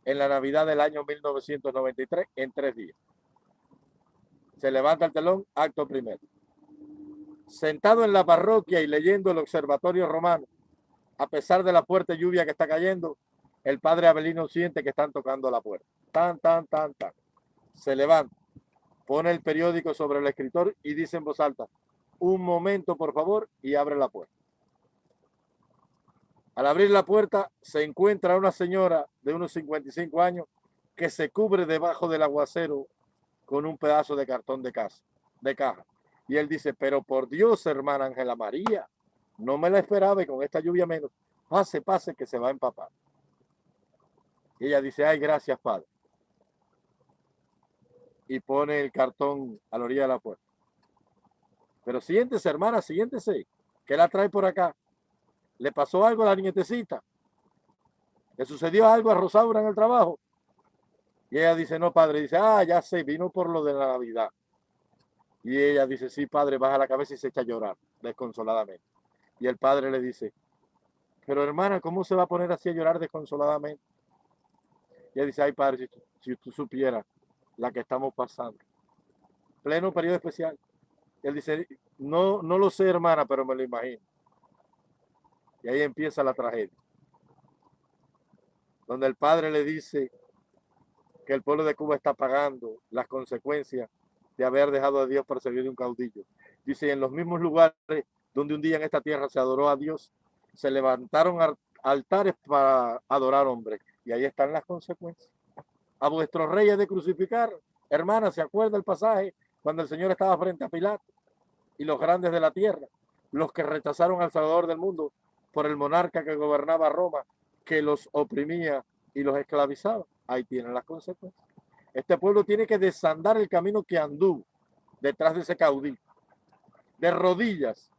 Speaker 1: en la Navidad del año 1993 en tres días. Se levanta el telón, acto primero. Sentado en la parroquia y leyendo el observatorio romano, a pesar de la fuerte lluvia que está cayendo, el padre Abelino siente que están tocando la puerta. Tan, tan, tan, tan. Se levanta, pone el periódico sobre el escritor y dice en voz alta, un momento por favor, y abre la puerta. Al abrir la puerta se encuentra una señora de unos 55 años que se cubre debajo del aguacero con un pedazo de cartón de de caja. Y él dice, pero por Dios, hermana Ángela María, no me la esperaba y con esta lluvia menos. Pase, pase, que se va a empapar. Y ella dice, ay, gracias, padre. Y pone el cartón a la orilla de la puerta. Pero siéntese, hermana, siéntese. ¿Qué la trae por acá? ¿Le pasó algo a la nietecita? ¿Le sucedió algo a Rosaura en el trabajo? Y ella dice, no, padre. Dice, ah, ya sé, vino por lo de la Navidad. Y ella dice, sí, padre, baja la cabeza y se echa a llorar desconsoladamente. Y el padre le dice, pero hermana, ¿cómo se va a poner así a llorar desconsoladamente? Y ella dice, ay padre, si, si tú supieras la que estamos pasando. Pleno periodo especial. Él dice, no, no lo sé, hermana, pero me lo imagino. Y ahí empieza la tragedia. Donde el padre le dice que el pueblo de Cuba está pagando las consecuencias de haber dejado a Dios por servir de un caudillo. Dice, en los mismos lugares donde un día en esta tierra se adoró a Dios, se levantaron altares para adorar hombres. Y ahí están las consecuencias. A vuestros reyes de crucificar, hermana, ¿se acuerda el pasaje cuando el Señor estaba frente a Pilato y los grandes de la tierra, los que rechazaron al Salvador del mundo por el monarca que gobernaba Roma, que los oprimía y los esclavizaba? Ahí tienen las consecuencias. Este pueblo tiene que desandar el camino que anduvo detrás de ese caudillo. De rodillas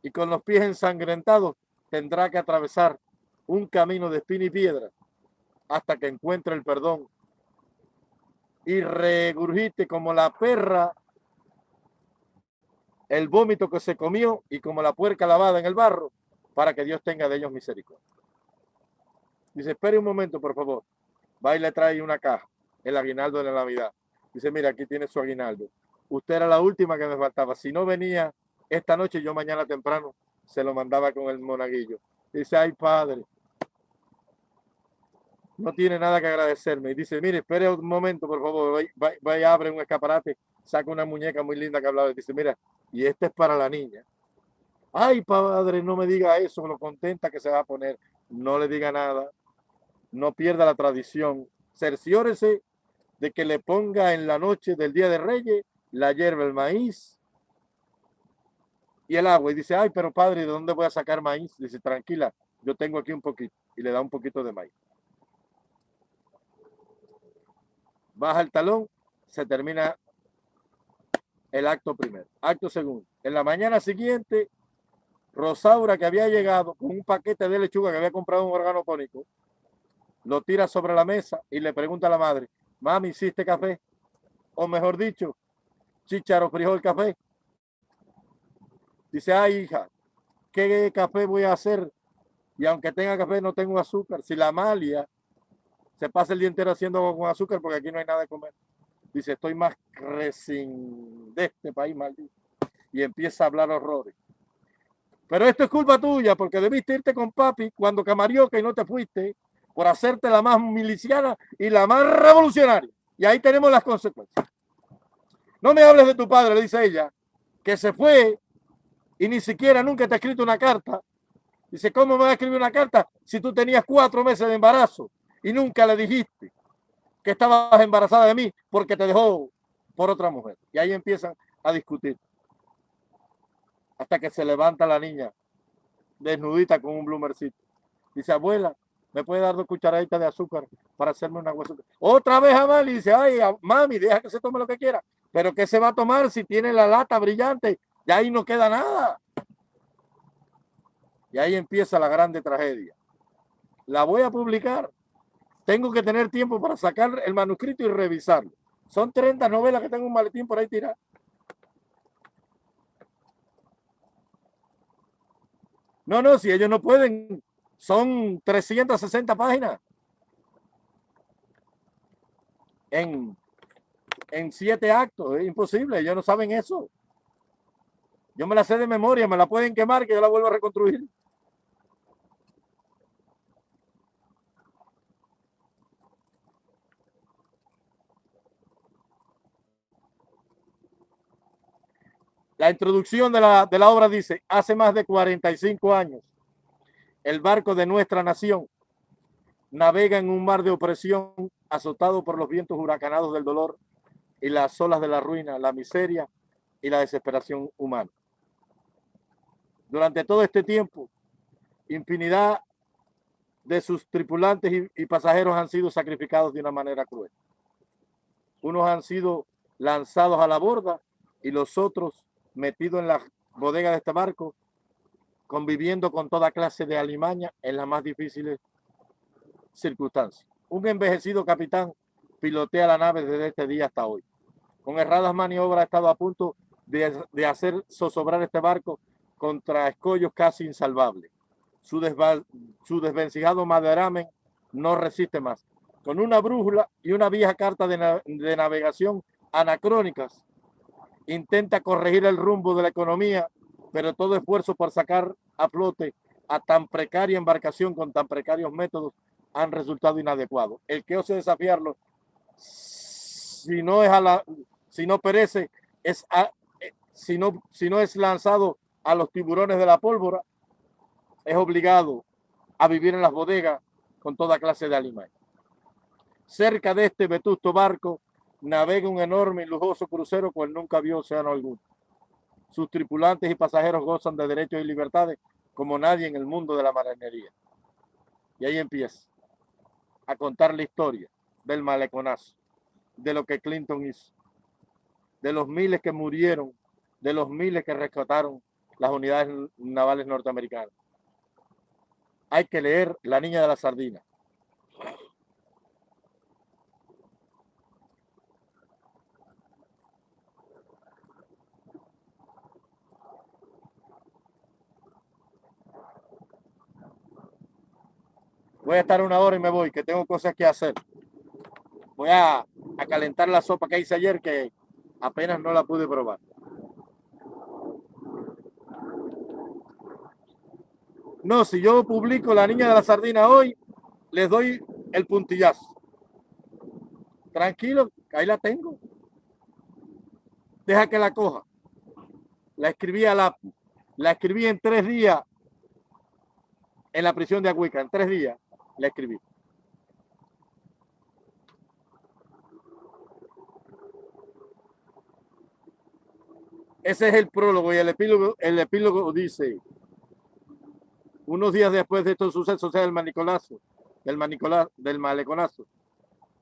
Speaker 1: y con los pies ensangrentados tendrá que atravesar un camino de espina y piedra hasta que encuentre el perdón y regurgite como la perra el vómito que se comió y como la puerca lavada en el barro para que Dios tenga de ellos misericordia. Dice, espere un momento, por favor. Va y le trae una caja, el aguinaldo de la Navidad. Dice, mira, aquí tiene su aguinaldo. Usted era la última que me faltaba. Si no venía esta noche, yo mañana temprano se lo mandaba con el monaguillo. Dice, ay, padre, no tiene nada que agradecerme. Y dice, mire, espere un momento, por favor. Vaya, abre un escaparate, saca una muñeca muy linda que hablaba. Y dice, mira, y este es para la niña. Ay, padre, no me diga eso, lo contenta que se va a poner. No le diga nada. No pierda la tradición. Cerciórese de que le ponga en la noche del Día de Reyes la hierba, el maíz y el agua. Y dice, ay, pero padre, ¿de dónde voy a sacar maíz? Dice, tranquila, yo tengo aquí un poquito. Y le da un poquito de maíz. baja el talón, se termina el acto primero. Acto segundo. En la mañana siguiente, Rosaura, que había llegado con un paquete de lechuga que había comprado un órgano cónico, lo tira sobre la mesa y le pregunta a la madre, mami, ¿hiciste café? O mejor dicho, chicharo frijol café. Dice, ay hija, ¿qué café voy a hacer? Y aunque tenga café, no tengo azúcar. Si la Amalia se pasa el día entero haciendo con azúcar porque aquí no hay nada de comer. Dice, estoy más resin de este país maldito. Y empieza a hablar horrores. Pero esto es culpa tuya porque debiste irte con papi cuando camarioca y no te fuiste por hacerte la más miliciana y la más revolucionaria. Y ahí tenemos las consecuencias. No me hables de tu padre, le dice ella, que se fue y ni siquiera nunca te ha escrito una carta. Dice, ¿cómo me va a escribir una carta si tú tenías cuatro meses de embarazo? y nunca le dijiste que estabas embarazada de mí porque te dejó por otra mujer. Y ahí empiezan a discutir. Hasta que se levanta la niña desnudita con un bloomercito. Dice, abuela, me puede dar dos cucharaditas de azúcar para hacerme un agua. Otra vez Amal y dice, ay, mami, deja que se tome lo que quiera. Pero ¿qué se va a tomar si tiene la lata brillante? Y ahí no queda nada. Y ahí empieza la grande tragedia. La voy a publicar. Tengo que tener tiempo para sacar el manuscrito y revisarlo. Son 30 novelas que tengo un maletín por ahí tirado. No, no, si ellos no pueden son 360 páginas. En, en siete actos, es imposible, ellos no saben eso. Yo me la sé de memoria, me la pueden quemar que yo la vuelvo a reconstruir. La introducción de la, de la obra dice, hace más de 45 años, el barco de nuestra nación navega en un mar de opresión azotado por los vientos huracanados del dolor y las olas de la ruina, la miseria y la desesperación humana. Durante todo este tiempo, infinidad de sus tripulantes y, pasajeros han sido sacrificados de una manera cruel. Unos han sido lanzados a la borda y los otros metidos en la bodega de este barco, conviviendo con toda clase de alimaña en las más difíciles circunstancias. Un envejecido capitán pilotea la nave desde este día hasta hoy. Con erradas maniobras ha estado a punto de, hacer zozobrar este barco contra escollos casi insalvables. Su, desvencijado maderamen no resiste más. Con una brújula y una vieja carta de navegación anacrónicas, intenta corregir el rumbo de la economía, pero todo esfuerzo por sacar a flote a tan precaria embarcación con tan precarios métodos han resultado inadecuados. El que ose desafiarlo, si no es a la, si no perece, es a, eh, si no, si no es lanzado a los tiburones de la pólvora, es obligado a vivir en las bodegas con toda clase de alimentos. Cerca de este vetusto barco navega un enorme y lujoso crucero cual nunca vio océano alguno. Sus tripulantes y pasajeros gozan de derechos y libertades como nadie en el mundo de la marinería. Y ahí empieza a contar la historia del maleconazo, de lo que Clinton hizo, de los miles que murieron, de los miles que rescataron las unidades navales norteamericanas. Hay que leer La Niña de la Sardina. Voy a estar una hora y me voy, que tengo cosas que hacer. Voy a, a calentar la sopa que hice ayer, que apenas no la pude probar. No, si yo publico La Niña de la Sardina hoy, les doy el puntillazo. Tranquilo, ahí la tengo. Deja que la coja. La escribí a la, la escribí en tres días en la prisión de Aguica, en tres días la escribí. Ese es el prólogo y el epílogo, el epílogo dice, unos días después de estos sucesos, o sea, el manicolazo, del, manicola, del maleconazo,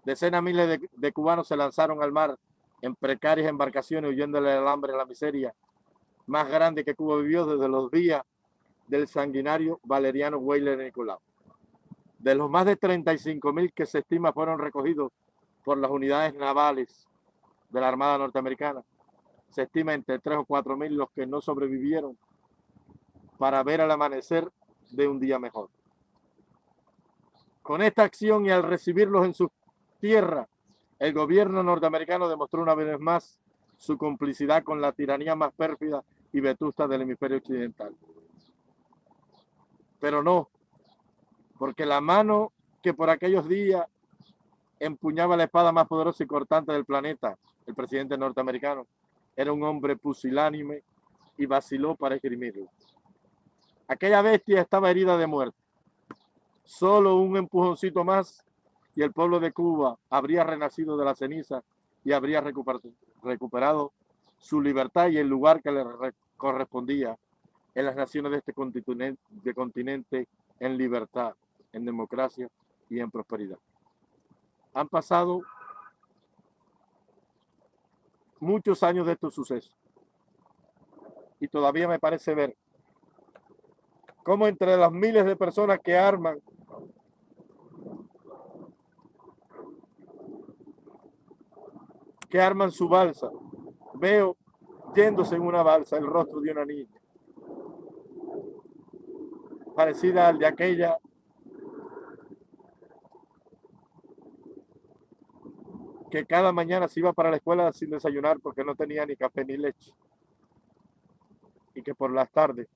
Speaker 1: decenas miles de, cubanos se lanzaron al mar en precarias embarcaciones huyéndole del hambre y la miseria más grande que Cuba vivió desde los días del sanguinario Valeriano Weyler Nicolau. De los más de 35 mil que se estima fueron recogidos por las unidades navales de la Armada Norteamericana, se estima entre 3 o 4 mil los que no sobrevivieron para ver el amanecer de un día mejor. Con esta acción y al recibirlos en su tierra, el gobierno norteamericano demostró una vez más su complicidad con la tiranía más pérfida y vetusta del hemisferio occidental. Pero no, porque la mano que por aquellos días empuñaba la espada más poderosa y cortante del planeta, el presidente norteamericano, era un hombre pusilánime y vaciló para esgrimirlo. Aquella bestia estaba herida de muerte. Solo un empujoncito más y el pueblo de Cuba habría renacido de la ceniza y habría recuperado su libertad y el lugar que le correspondía en las naciones de este continente, continente en libertad, en democracia y en prosperidad. Han pasado muchos años de estos sucesos y todavía me parece ver como entre las miles de personas que arman que arman su balsa, veo yéndose en una balsa el rostro de una niña. parecida al de aquella que cada mañana se iba para la escuela sin desayunar porque no tenía ni café ni leche. Y que por las tardes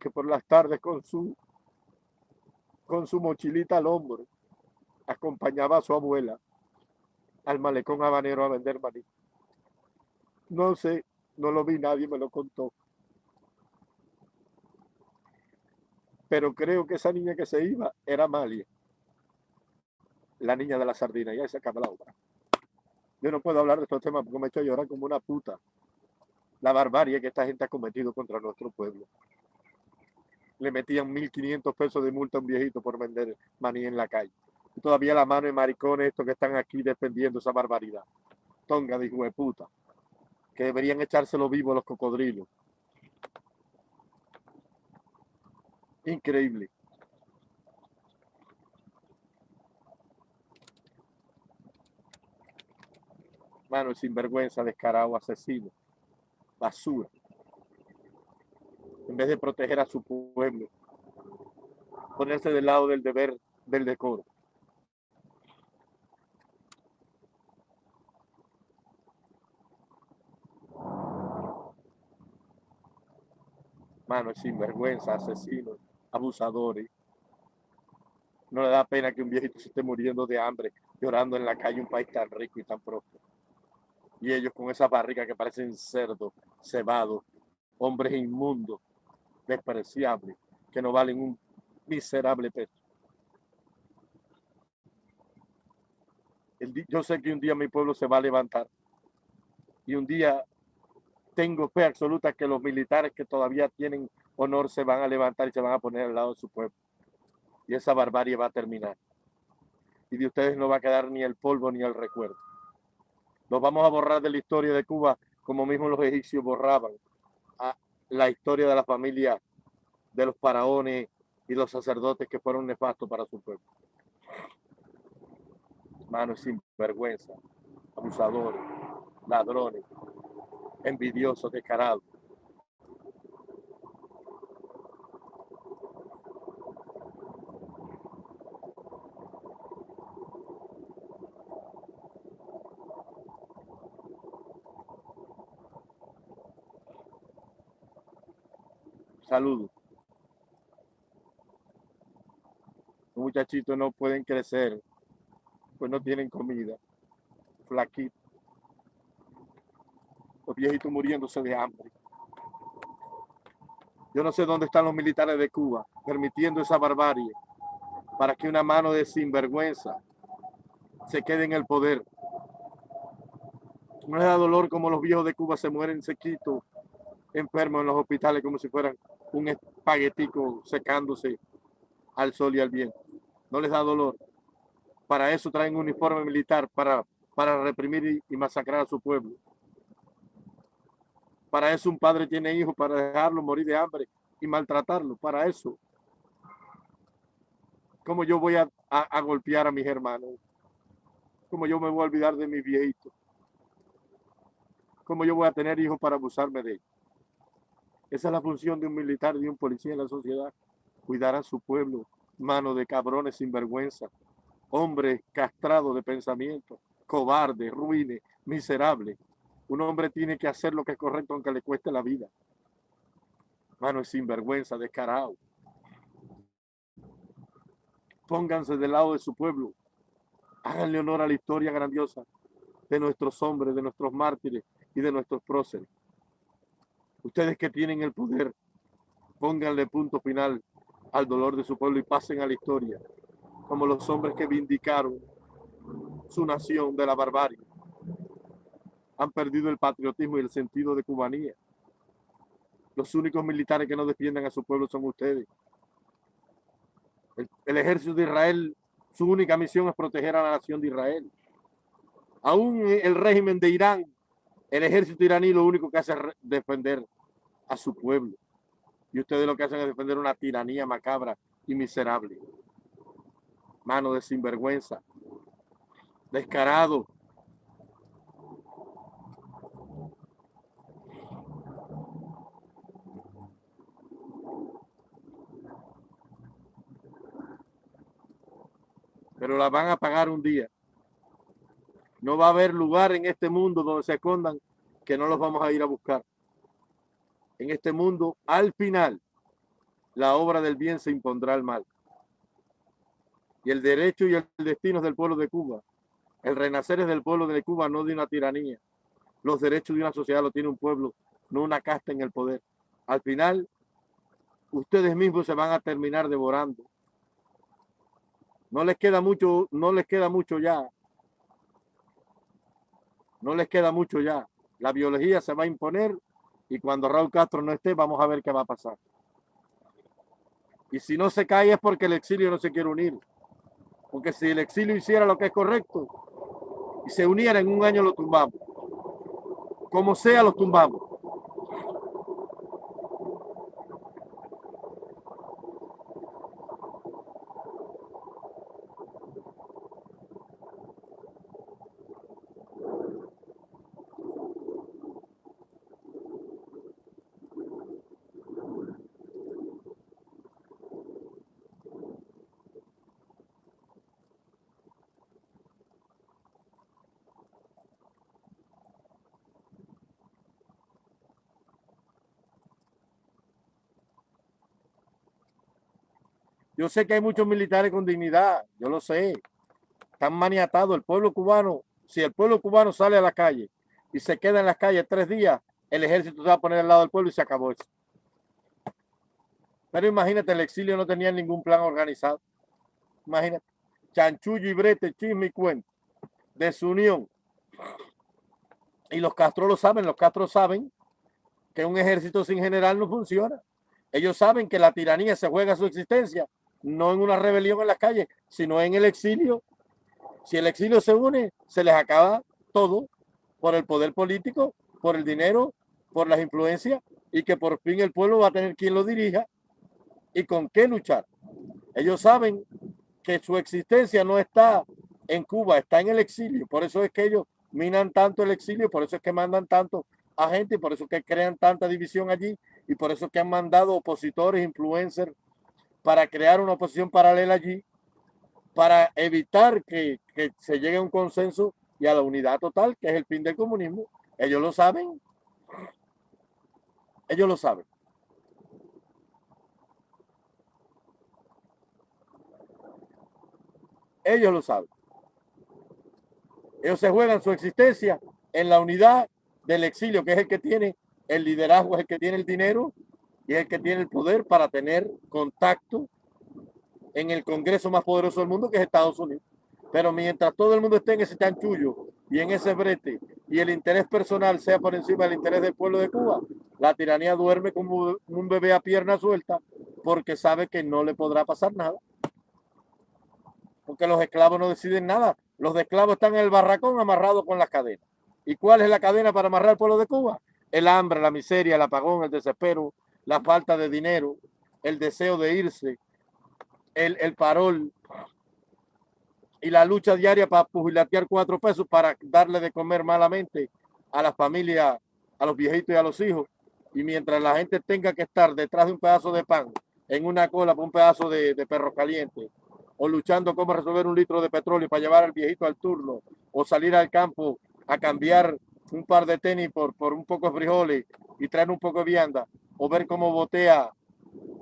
Speaker 1: que por las tardes con su con su mochilita al hombro acompañaba a su abuela al malecón habanero a vender maní. No sé, no lo vi, nadie me lo contó. Pero creo que esa niña que se iba era Malia, la niña de la sardina, ya se acaba la obra. Yo no puedo hablar de estos temas porque me he hecho llorar como una puta. La barbarie que esta gente ha cometido contra nuestro pueblo. Le metían 1.500 pesos de multa a un viejito por vender maní en la calle todavía la mano de maricones estos que están aquí defendiendo esa barbaridad. Tonga de de puta. Que deberían echárselo vivo los cocodrilos. Increíble. Mano, sinvergüenza, descarado, asesino, basura. En vez de proteger a su pueblo, ponerse del lado del deber del decoro. Mano, sinvergüenza, asesinos, abusadores. No le da pena que un viejito se esté muriendo de hambre, llorando en la calle, un país tan rico y tan próspero. Y ellos con esa barriga que parecen cerdos, cebados, hombres inmundos, despreciables, que no valen un miserable peso. yo sé que un día mi pueblo se va a levantar y un día tengo fe absoluta que los militares que todavía tienen honor se van a levantar y se van a poner al lado de su pueblo. Y esa barbarie va a terminar. Y de ustedes no va a quedar ni el polvo ni el recuerdo. Nos vamos a borrar de la historia de Cuba como mismo los egipcios borraban la historia de la familia de los faraones y los sacerdotes que fueron nefastos para su pueblo. Manos sin vergüenza, abusadores, ladrones, envidioso, descarado. Saludos. Los muchachitos no pueden crecer, pues no tienen comida. Flaquito los viejitos muriéndose de hambre. Yo no sé dónde están los militares de Cuba permitiendo esa barbarie para que una mano de sinvergüenza se quede en el poder. No les da dolor como los viejos de Cuba se mueren sequitos, enfermos en los hospitales como si fueran un espaguetico secándose al sol y al viento. No les da dolor. Para eso traen un uniforme militar, para, para reprimir y masacrar a su pueblo. Para eso un padre tiene hijos, para dejarlo morir de hambre y maltratarlo. Para eso. ¿Cómo yo voy a, golpear a mis hermanos? ¿Cómo yo me voy a olvidar de mis viejitos? ¿Cómo yo voy a tener hijos para abusarme de ellos? Esa es la función de un militar, de un policía en la sociedad. Cuidar a su pueblo, mano de cabrones sin vergüenza, hombres castrados de pensamiento, cobardes, ruines, miserables, un hombre tiene que hacer lo que es correcto aunque le cueste la vida. Mano, es sinvergüenza, descarado. Pónganse del lado de su pueblo. Háganle honor a la historia grandiosa de nuestros hombres, de nuestros mártires y de nuestros próceres. Ustedes que tienen el poder, pónganle punto final al dolor de su pueblo y pasen a la historia como los hombres que vindicaron su nación de la barbarie han perdido el patriotismo y el sentido de cubanía. Los únicos militares que no defienden a su pueblo son ustedes. El, ejército de Israel, su única misión es proteger a la nación de Israel. Aún el régimen de Irán, el ejército iraní lo único que hace es defender a su pueblo. Y ustedes lo que hacen es defender una tiranía macabra y miserable. Mano de sinvergüenza. Descarado. Pero la van a pagar un día. No va a haber lugar en este mundo donde se escondan que no los vamos a ir a buscar. En este mundo, al final, la obra del bien se impondrá al mal. Y el derecho y el destino es del pueblo de Cuba. El renacer es del pueblo de Cuba, no de una tiranía. Los derechos de una sociedad lo tiene un pueblo, no una casta en el poder. Al final, ustedes mismos se van a terminar devorando. No les queda mucho, no les queda mucho ya. No les queda mucho ya. La biología se va a imponer y cuando Raúl Castro no esté, vamos a ver qué va a pasar. Y si no se cae es porque el exilio no se quiere unir. Porque si el exilio hiciera lo que es correcto y se uniera en un año, lo tumbamos. Como sea, lo tumbamos. Yo sé que hay muchos militares con dignidad, yo lo sé. Están maniatados. El pueblo cubano, si el pueblo cubano sale a la calle y se queda en las calles tres días, el ejército se va a poner al lado del pueblo y se acabó eso. Pero imagínate, el exilio no tenía ningún plan organizado. Imagínate, chanchullo y brete, chisme y cuento, desunión. Y los Castro lo saben, los Castro saben que un ejército sin general no funciona. Ellos saben que la tiranía se juega su existencia no en una rebelión en las calles, sino en el exilio. Si el exilio se une, se les acaba todo por el poder político, por el dinero, por las influencias y que por fin el pueblo va a tener quien lo dirija y con qué luchar. Ellos saben que su existencia no está en Cuba, está en el exilio. Por eso es que ellos minan tanto el exilio, por eso es que mandan tanto a gente por eso es que crean tanta división allí y por eso es que han mandado opositores, influencers, para crear una oposición paralela allí, para evitar que, se llegue a un consenso y a la unidad total, que es el fin del comunismo. Ellos lo saben. Ellos lo saben. Ellos lo saben. Ellos se juegan su existencia en la unidad del exilio, que es el que tiene el liderazgo, es el que tiene el dinero y es el que tiene el poder para tener contacto en el Congreso más poderoso del mundo, que es Estados Unidos. Pero mientras todo el mundo esté en ese chanchullo y en ese brete y el interés personal sea por encima del interés del pueblo de Cuba, la tiranía duerme como un bebé a pierna suelta porque sabe que no le podrá pasar nada. Porque los esclavos no deciden nada. Los esclavos están en el barracón amarrados con las cadenas. ¿Y cuál es la cadena para amarrar al pueblo de Cuba? El hambre, la miseria, el apagón, el desespero, la falta de dinero, el deseo de irse, el, el parol y la lucha diaria para pugilatear cuatro pesos para darle de comer malamente a la familia, a los viejitos y a los hijos. Y mientras la gente tenga que estar detrás de un pedazo de pan, en una cola por un pedazo de, de perro caliente, o luchando cómo resolver un litro de petróleo para llevar al viejito al turno, o salir al campo a cambiar un par de tenis por, por un poco de frijoles y traer un poco de vianda, o ver cómo botea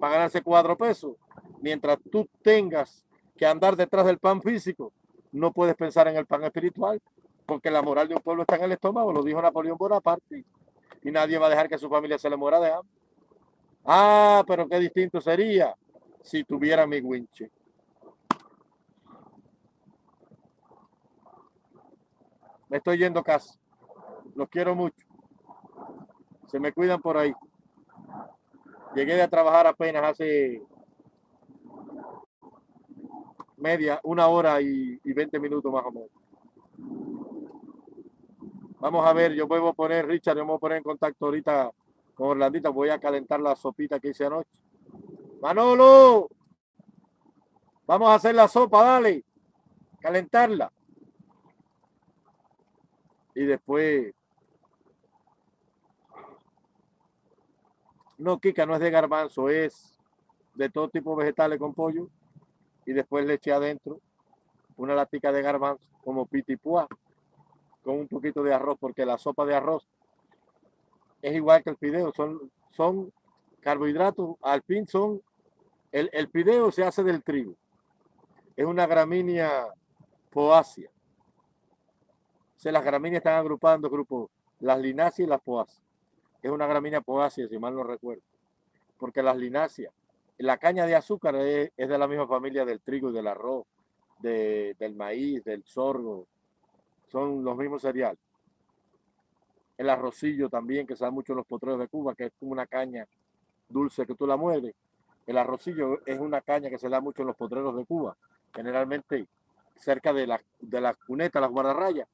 Speaker 1: para ganarse cuatro pesos. Mientras tú tengas que andar detrás del pan físico, no puedes pensar en el pan espiritual, porque la moral de un pueblo está en el estómago, lo dijo Napoleón Bonaparte, y nadie va a dejar que su familia se le muera de hambre. Ah, pero qué distinto sería si tuviera mi winche. Me estoy yendo casi. Los quiero mucho. Se me cuidan por ahí. Llegué a trabajar apenas hace media, una hora y, y 20 minutos más o menos. Vamos a ver, yo voy a poner, Richard, yo me voy a poner en contacto ahorita con Orlandita. Voy a calentar la sopita que hice anoche. Manolo, vamos a hacer la sopa, dale. Calentarla. Y después No, Kika, no es de garbanzo, es de todo tipo de vegetales con pollo y después leche adentro una latica de garbanzo como pitipua con un poquito de arroz, porque la sopa de arroz es igual que el fideo, son, son carbohidratos, al fin son, el, el se hace del trigo, es una gramínea poácea. O las gramíneas están dos grupos, las lináceas y las poáceas. Es una gramínea poácea, si mal no recuerdo, porque las lináceas, la caña de azúcar es, de la misma familia del trigo y del arroz, de, del maíz, del sorgo, son los mismos cereales. El arrocillo también, que se da mucho en los potreros de Cuba, que es como una caña dulce que tú la mueves. El arrocillo es una caña que se da mucho en los potreros de Cuba, generalmente cerca de la, de la cuneta, las guardarrayas.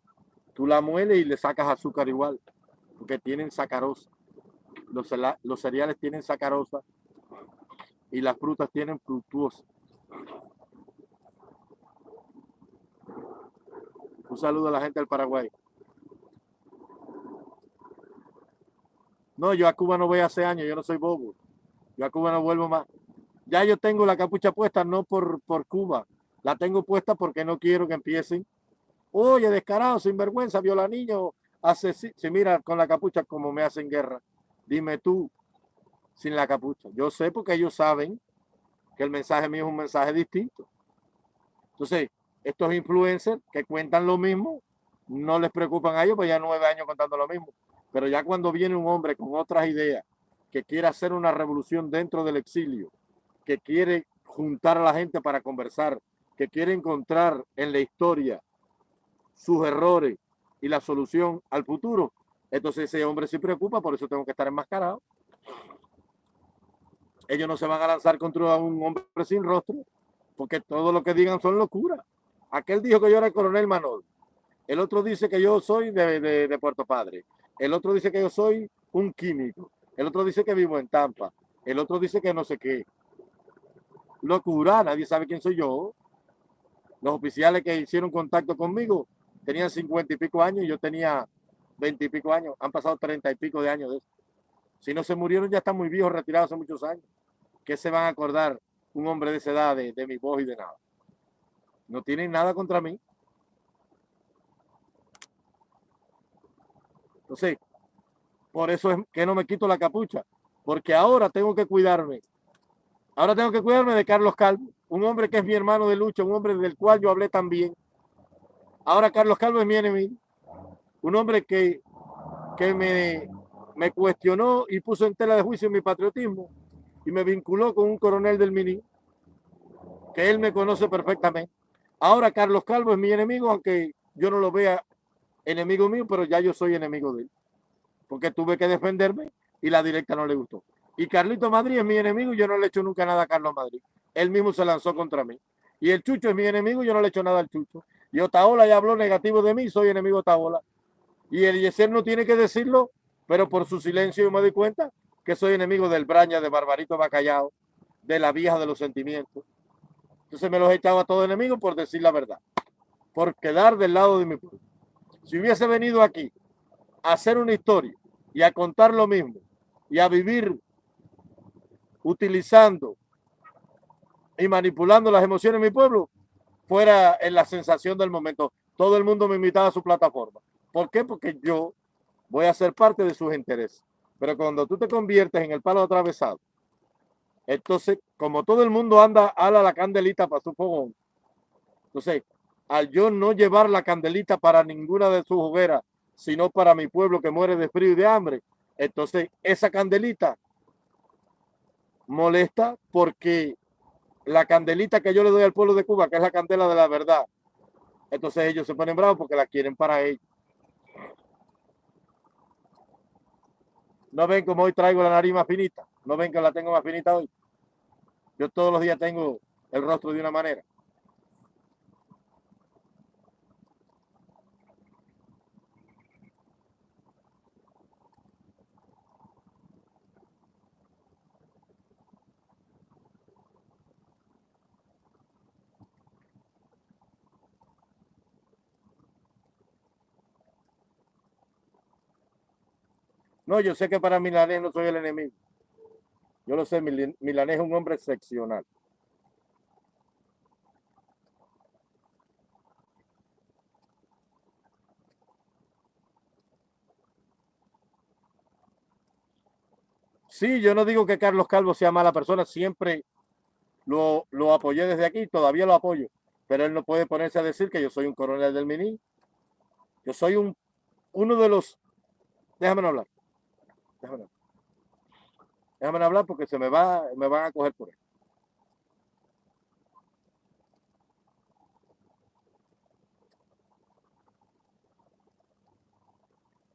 Speaker 1: Tú la mueles y le sacas azúcar igual, porque tienen sacarosa. Los, los cereales tienen sacarosa y las frutas tienen fructuosa. Un saludo a la gente del Paraguay. No, yo a Cuba no voy hace años, yo no soy bobo. Yo a Cuba no vuelvo más. Ya yo tengo la capucha puesta, no por, por Cuba. La tengo puesta porque no quiero que empiecen. Oye, descarado, sinvergüenza, viola niño, hace si mira con la capucha como me hacen guerra. Dime tú, sin la capucha. Yo sé porque ellos saben que el mensaje mío es un mensaje distinto. Entonces, estos influencers que cuentan lo mismo, no les preocupan a ellos, pues ya nueve años contando lo mismo. Pero ya cuando viene un hombre con otras ideas, que quiere hacer una revolución dentro del exilio, que quiere juntar a la gente para conversar, que quiere encontrar en la historia sus errores y la solución al futuro, entonces ese hombre se preocupa, por eso tengo que estar enmascarado. Ellos no se van a lanzar contra un hombre sin rostro, porque todo lo que digan son locuras. Aquel dijo que yo era el coronel Manol. El otro dice que yo soy de, Puerto Padre. El otro dice que yo soy un químico. El otro dice que vivo en Tampa. El otro dice que no sé qué. Locura, nadie sabe quién soy yo. Los oficiales que hicieron contacto conmigo tenían cincuenta y pico años y yo tenía veinte y pico años. Han pasado treinta y pico de años de eso. Si no se murieron, ya están muy viejos, retirados hace muchos años. ¿Qué se van a acordar un hombre de esa edad de mi voz y de nada? No tienen nada contra mí. Entonces, por eso es que no me quito la capucha, porque ahora tengo que cuidarme. Ahora tengo que cuidarme de Carlos Calvo, un hombre que es mi hermano de lucha, un hombre del cual yo hablé también. Ahora Carlos Calvo es mi enemigo, un hombre que, que me, me cuestionó y puso en tela de juicio mi patriotismo y me vinculó con un coronel del Mini, que él me conoce perfectamente. Ahora Carlos Calvo es mi enemigo, aunque yo no lo vea enemigo mío, pero ya yo soy enemigo de él. Porque tuve que defenderme y la directa no le gustó. Y Carlito Madrid es mi enemigo yo no le he hecho nunca nada a Carlos Madrid. Él mismo se lanzó contra mí. Y el Chucho es mi enemigo yo no le he hecho nada al Chucho. Y Otaola ya habló negativo de mí, soy enemigo de Otaola. Y el Yeser no tiene que decirlo, pero por su silencio yo me doy cuenta que soy enemigo del Braña, de Barbarito Bacallao, de la vieja de los sentimientos. Entonces me los echaba a todos enemigos por decir la verdad, por quedar del lado de mi pueblo. Si hubiese venido aquí a hacer una historia y a contar lo mismo y a vivir utilizando y manipulando las emociones de mi pueblo, fuera en la sensación del momento. Todo el mundo me invitaba a su plataforma. ¿Por qué? Porque yo voy a ser parte de sus intereses. Pero cuando tú te conviertes en el palo atravesado entonces, como todo el mundo anda, a la candelita para su fogón. Entonces, al yo no llevar la candelita para ninguna de sus hogueras, sino para mi pueblo que muere de frío y de hambre, entonces esa candelita molesta porque la candelita que yo le doy al pueblo de Cuba, que es la candela de la verdad, entonces ellos se ponen bravos porque la quieren para ellos. No ven como hoy traigo la nariz más finita. No ven que la tengo más finita hoy. Yo todos los días tengo el rostro de una manera. No, yo sé que para Milanés no soy el enemigo. Yo lo sé, Mil Milanés es un hombre excepcional. Sí, yo no digo que Carlos Calvo sea mala persona, siempre lo, lo apoyé desde aquí, todavía lo apoyo, pero él no puede ponerse a decir que yo soy un coronel del MINI. Yo soy un, uno de los, déjame hablar, Déjame hablar. Déjame hablar porque se me va, me van a coger por él.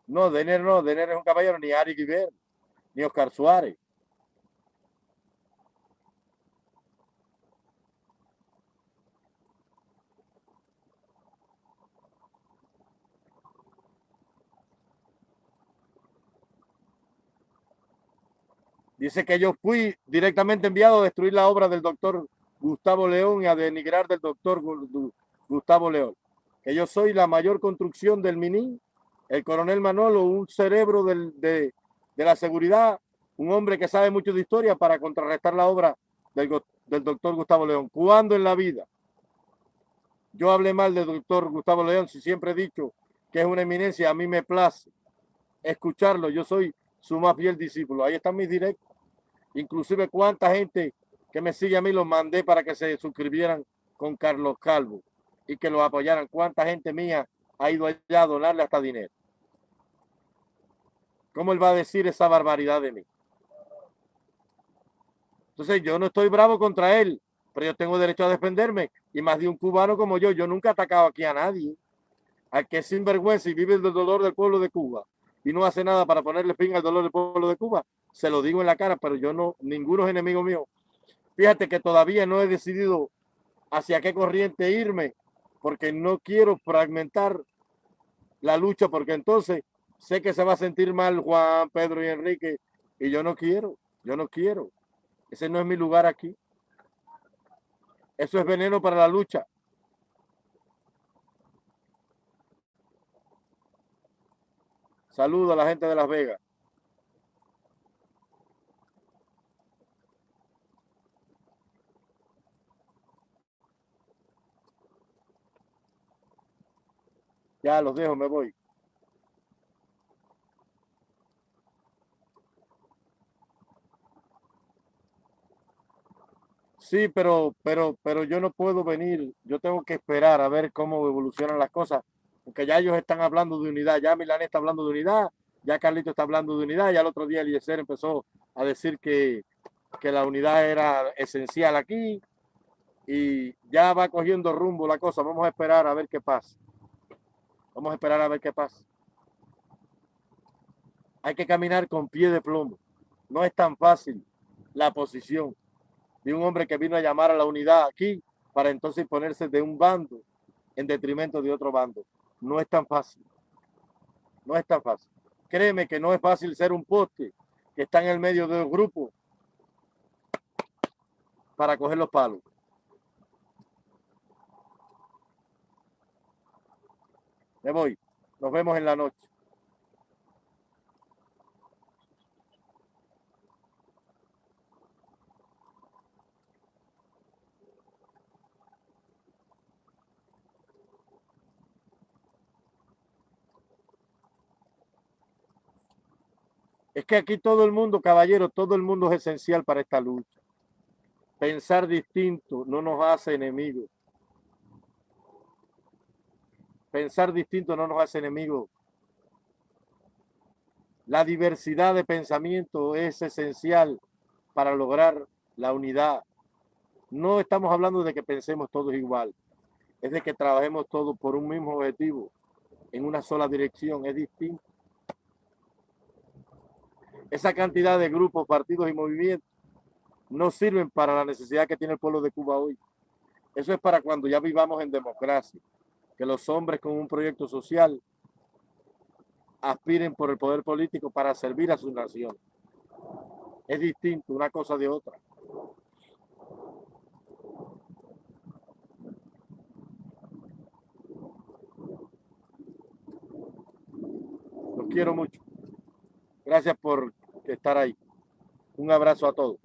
Speaker 1: No, Denner no, Denner es un caballero, ni Ari Guiber, ni Oscar Suárez. Dice que yo fui directamente enviado a destruir la obra del doctor Gustavo León y a denigrar del doctor Gustavo León. Que yo soy la mayor construcción del Mini, el coronel Manolo, un cerebro de, la seguridad, un hombre que sabe mucho de historia para contrarrestar la obra del, del doctor Gustavo León. ¿Cuándo en la vida yo hablé mal del doctor Gustavo León? Si siempre he dicho que es una eminencia, a mí me place escucharlo. Yo soy su más fiel discípulo. Ahí están mis directos. Inclusive cuánta gente que me sigue a mí los mandé para que se suscribieran con Carlos Calvo y que lo apoyaran. Cuánta gente mía ha ido allá a donarle hasta dinero. ¿Cómo él va a decir esa barbaridad de mí? Entonces yo no estoy bravo contra él, pero yo tengo derecho a defenderme. Y más de un cubano como yo, yo nunca he atacado aquí a nadie. Al que es sinvergüenza y vive el dolor del pueblo de Cuba y no hace nada para ponerle fin al dolor del pueblo de Cuba, se lo digo en la cara, pero yo no, ninguno es enemigo mío. Fíjate que todavía no he decidido hacia qué corriente irme, porque no quiero fragmentar la lucha, porque entonces sé que se va a sentir mal Juan, Pedro y Enrique, y yo no quiero, yo no quiero. Ese no es mi lugar aquí. Eso es veneno para la lucha. Saludo a la gente de Las Vegas. Ya los dejo, me voy. Sí, pero, pero, pero yo no puedo venir. Yo tengo que esperar a ver cómo evolucionan las cosas porque ya ellos están hablando de unidad, ya Milán está hablando de unidad, ya Carlito está hablando de unidad, ya el otro día Eliezer empezó a decir que, que la unidad era esencial aquí y ya va cogiendo rumbo la cosa. Vamos a esperar a ver qué pasa. Vamos a esperar a ver qué pasa. Hay que caminar con pie de plomo. No es tan fácil la posición de un hombre que vino a llamar a la unidad aquí para entonces ponerse de un bando en detrimento de otro bando. No es tan fácil. No es tan fácil. Créeme que no es fácil ser un poste que está en el medio del grupo para coger los palos. Me voy. Nos vemos en la noche. Es que aquí todo el mundo, caballero, todo el mundo es esencial para esta lucha. Pensar distinto no nos hace enemigos. Pensar distinto no nos hace enemigos. La diversidad de pensamiento es esencial para lograr la unidad. No estamos hablando de que pensemos todos igual. Es de que trabajemos todos por un mismo objetivo, en una sola dirección. Es distinto esa cantidad de grupos, partidos y movimientos no sirven para la necesidad que tiene el pueblo de Cuba hoy. Eso es para cuando ya vivamos en democracia, que los hombres con un proyecto social aspiren por el poder político para servir a su nación. Es distinto una cosa de otra. Los quiero mucho. Gracias por estar ahí. Un abrazo a todos.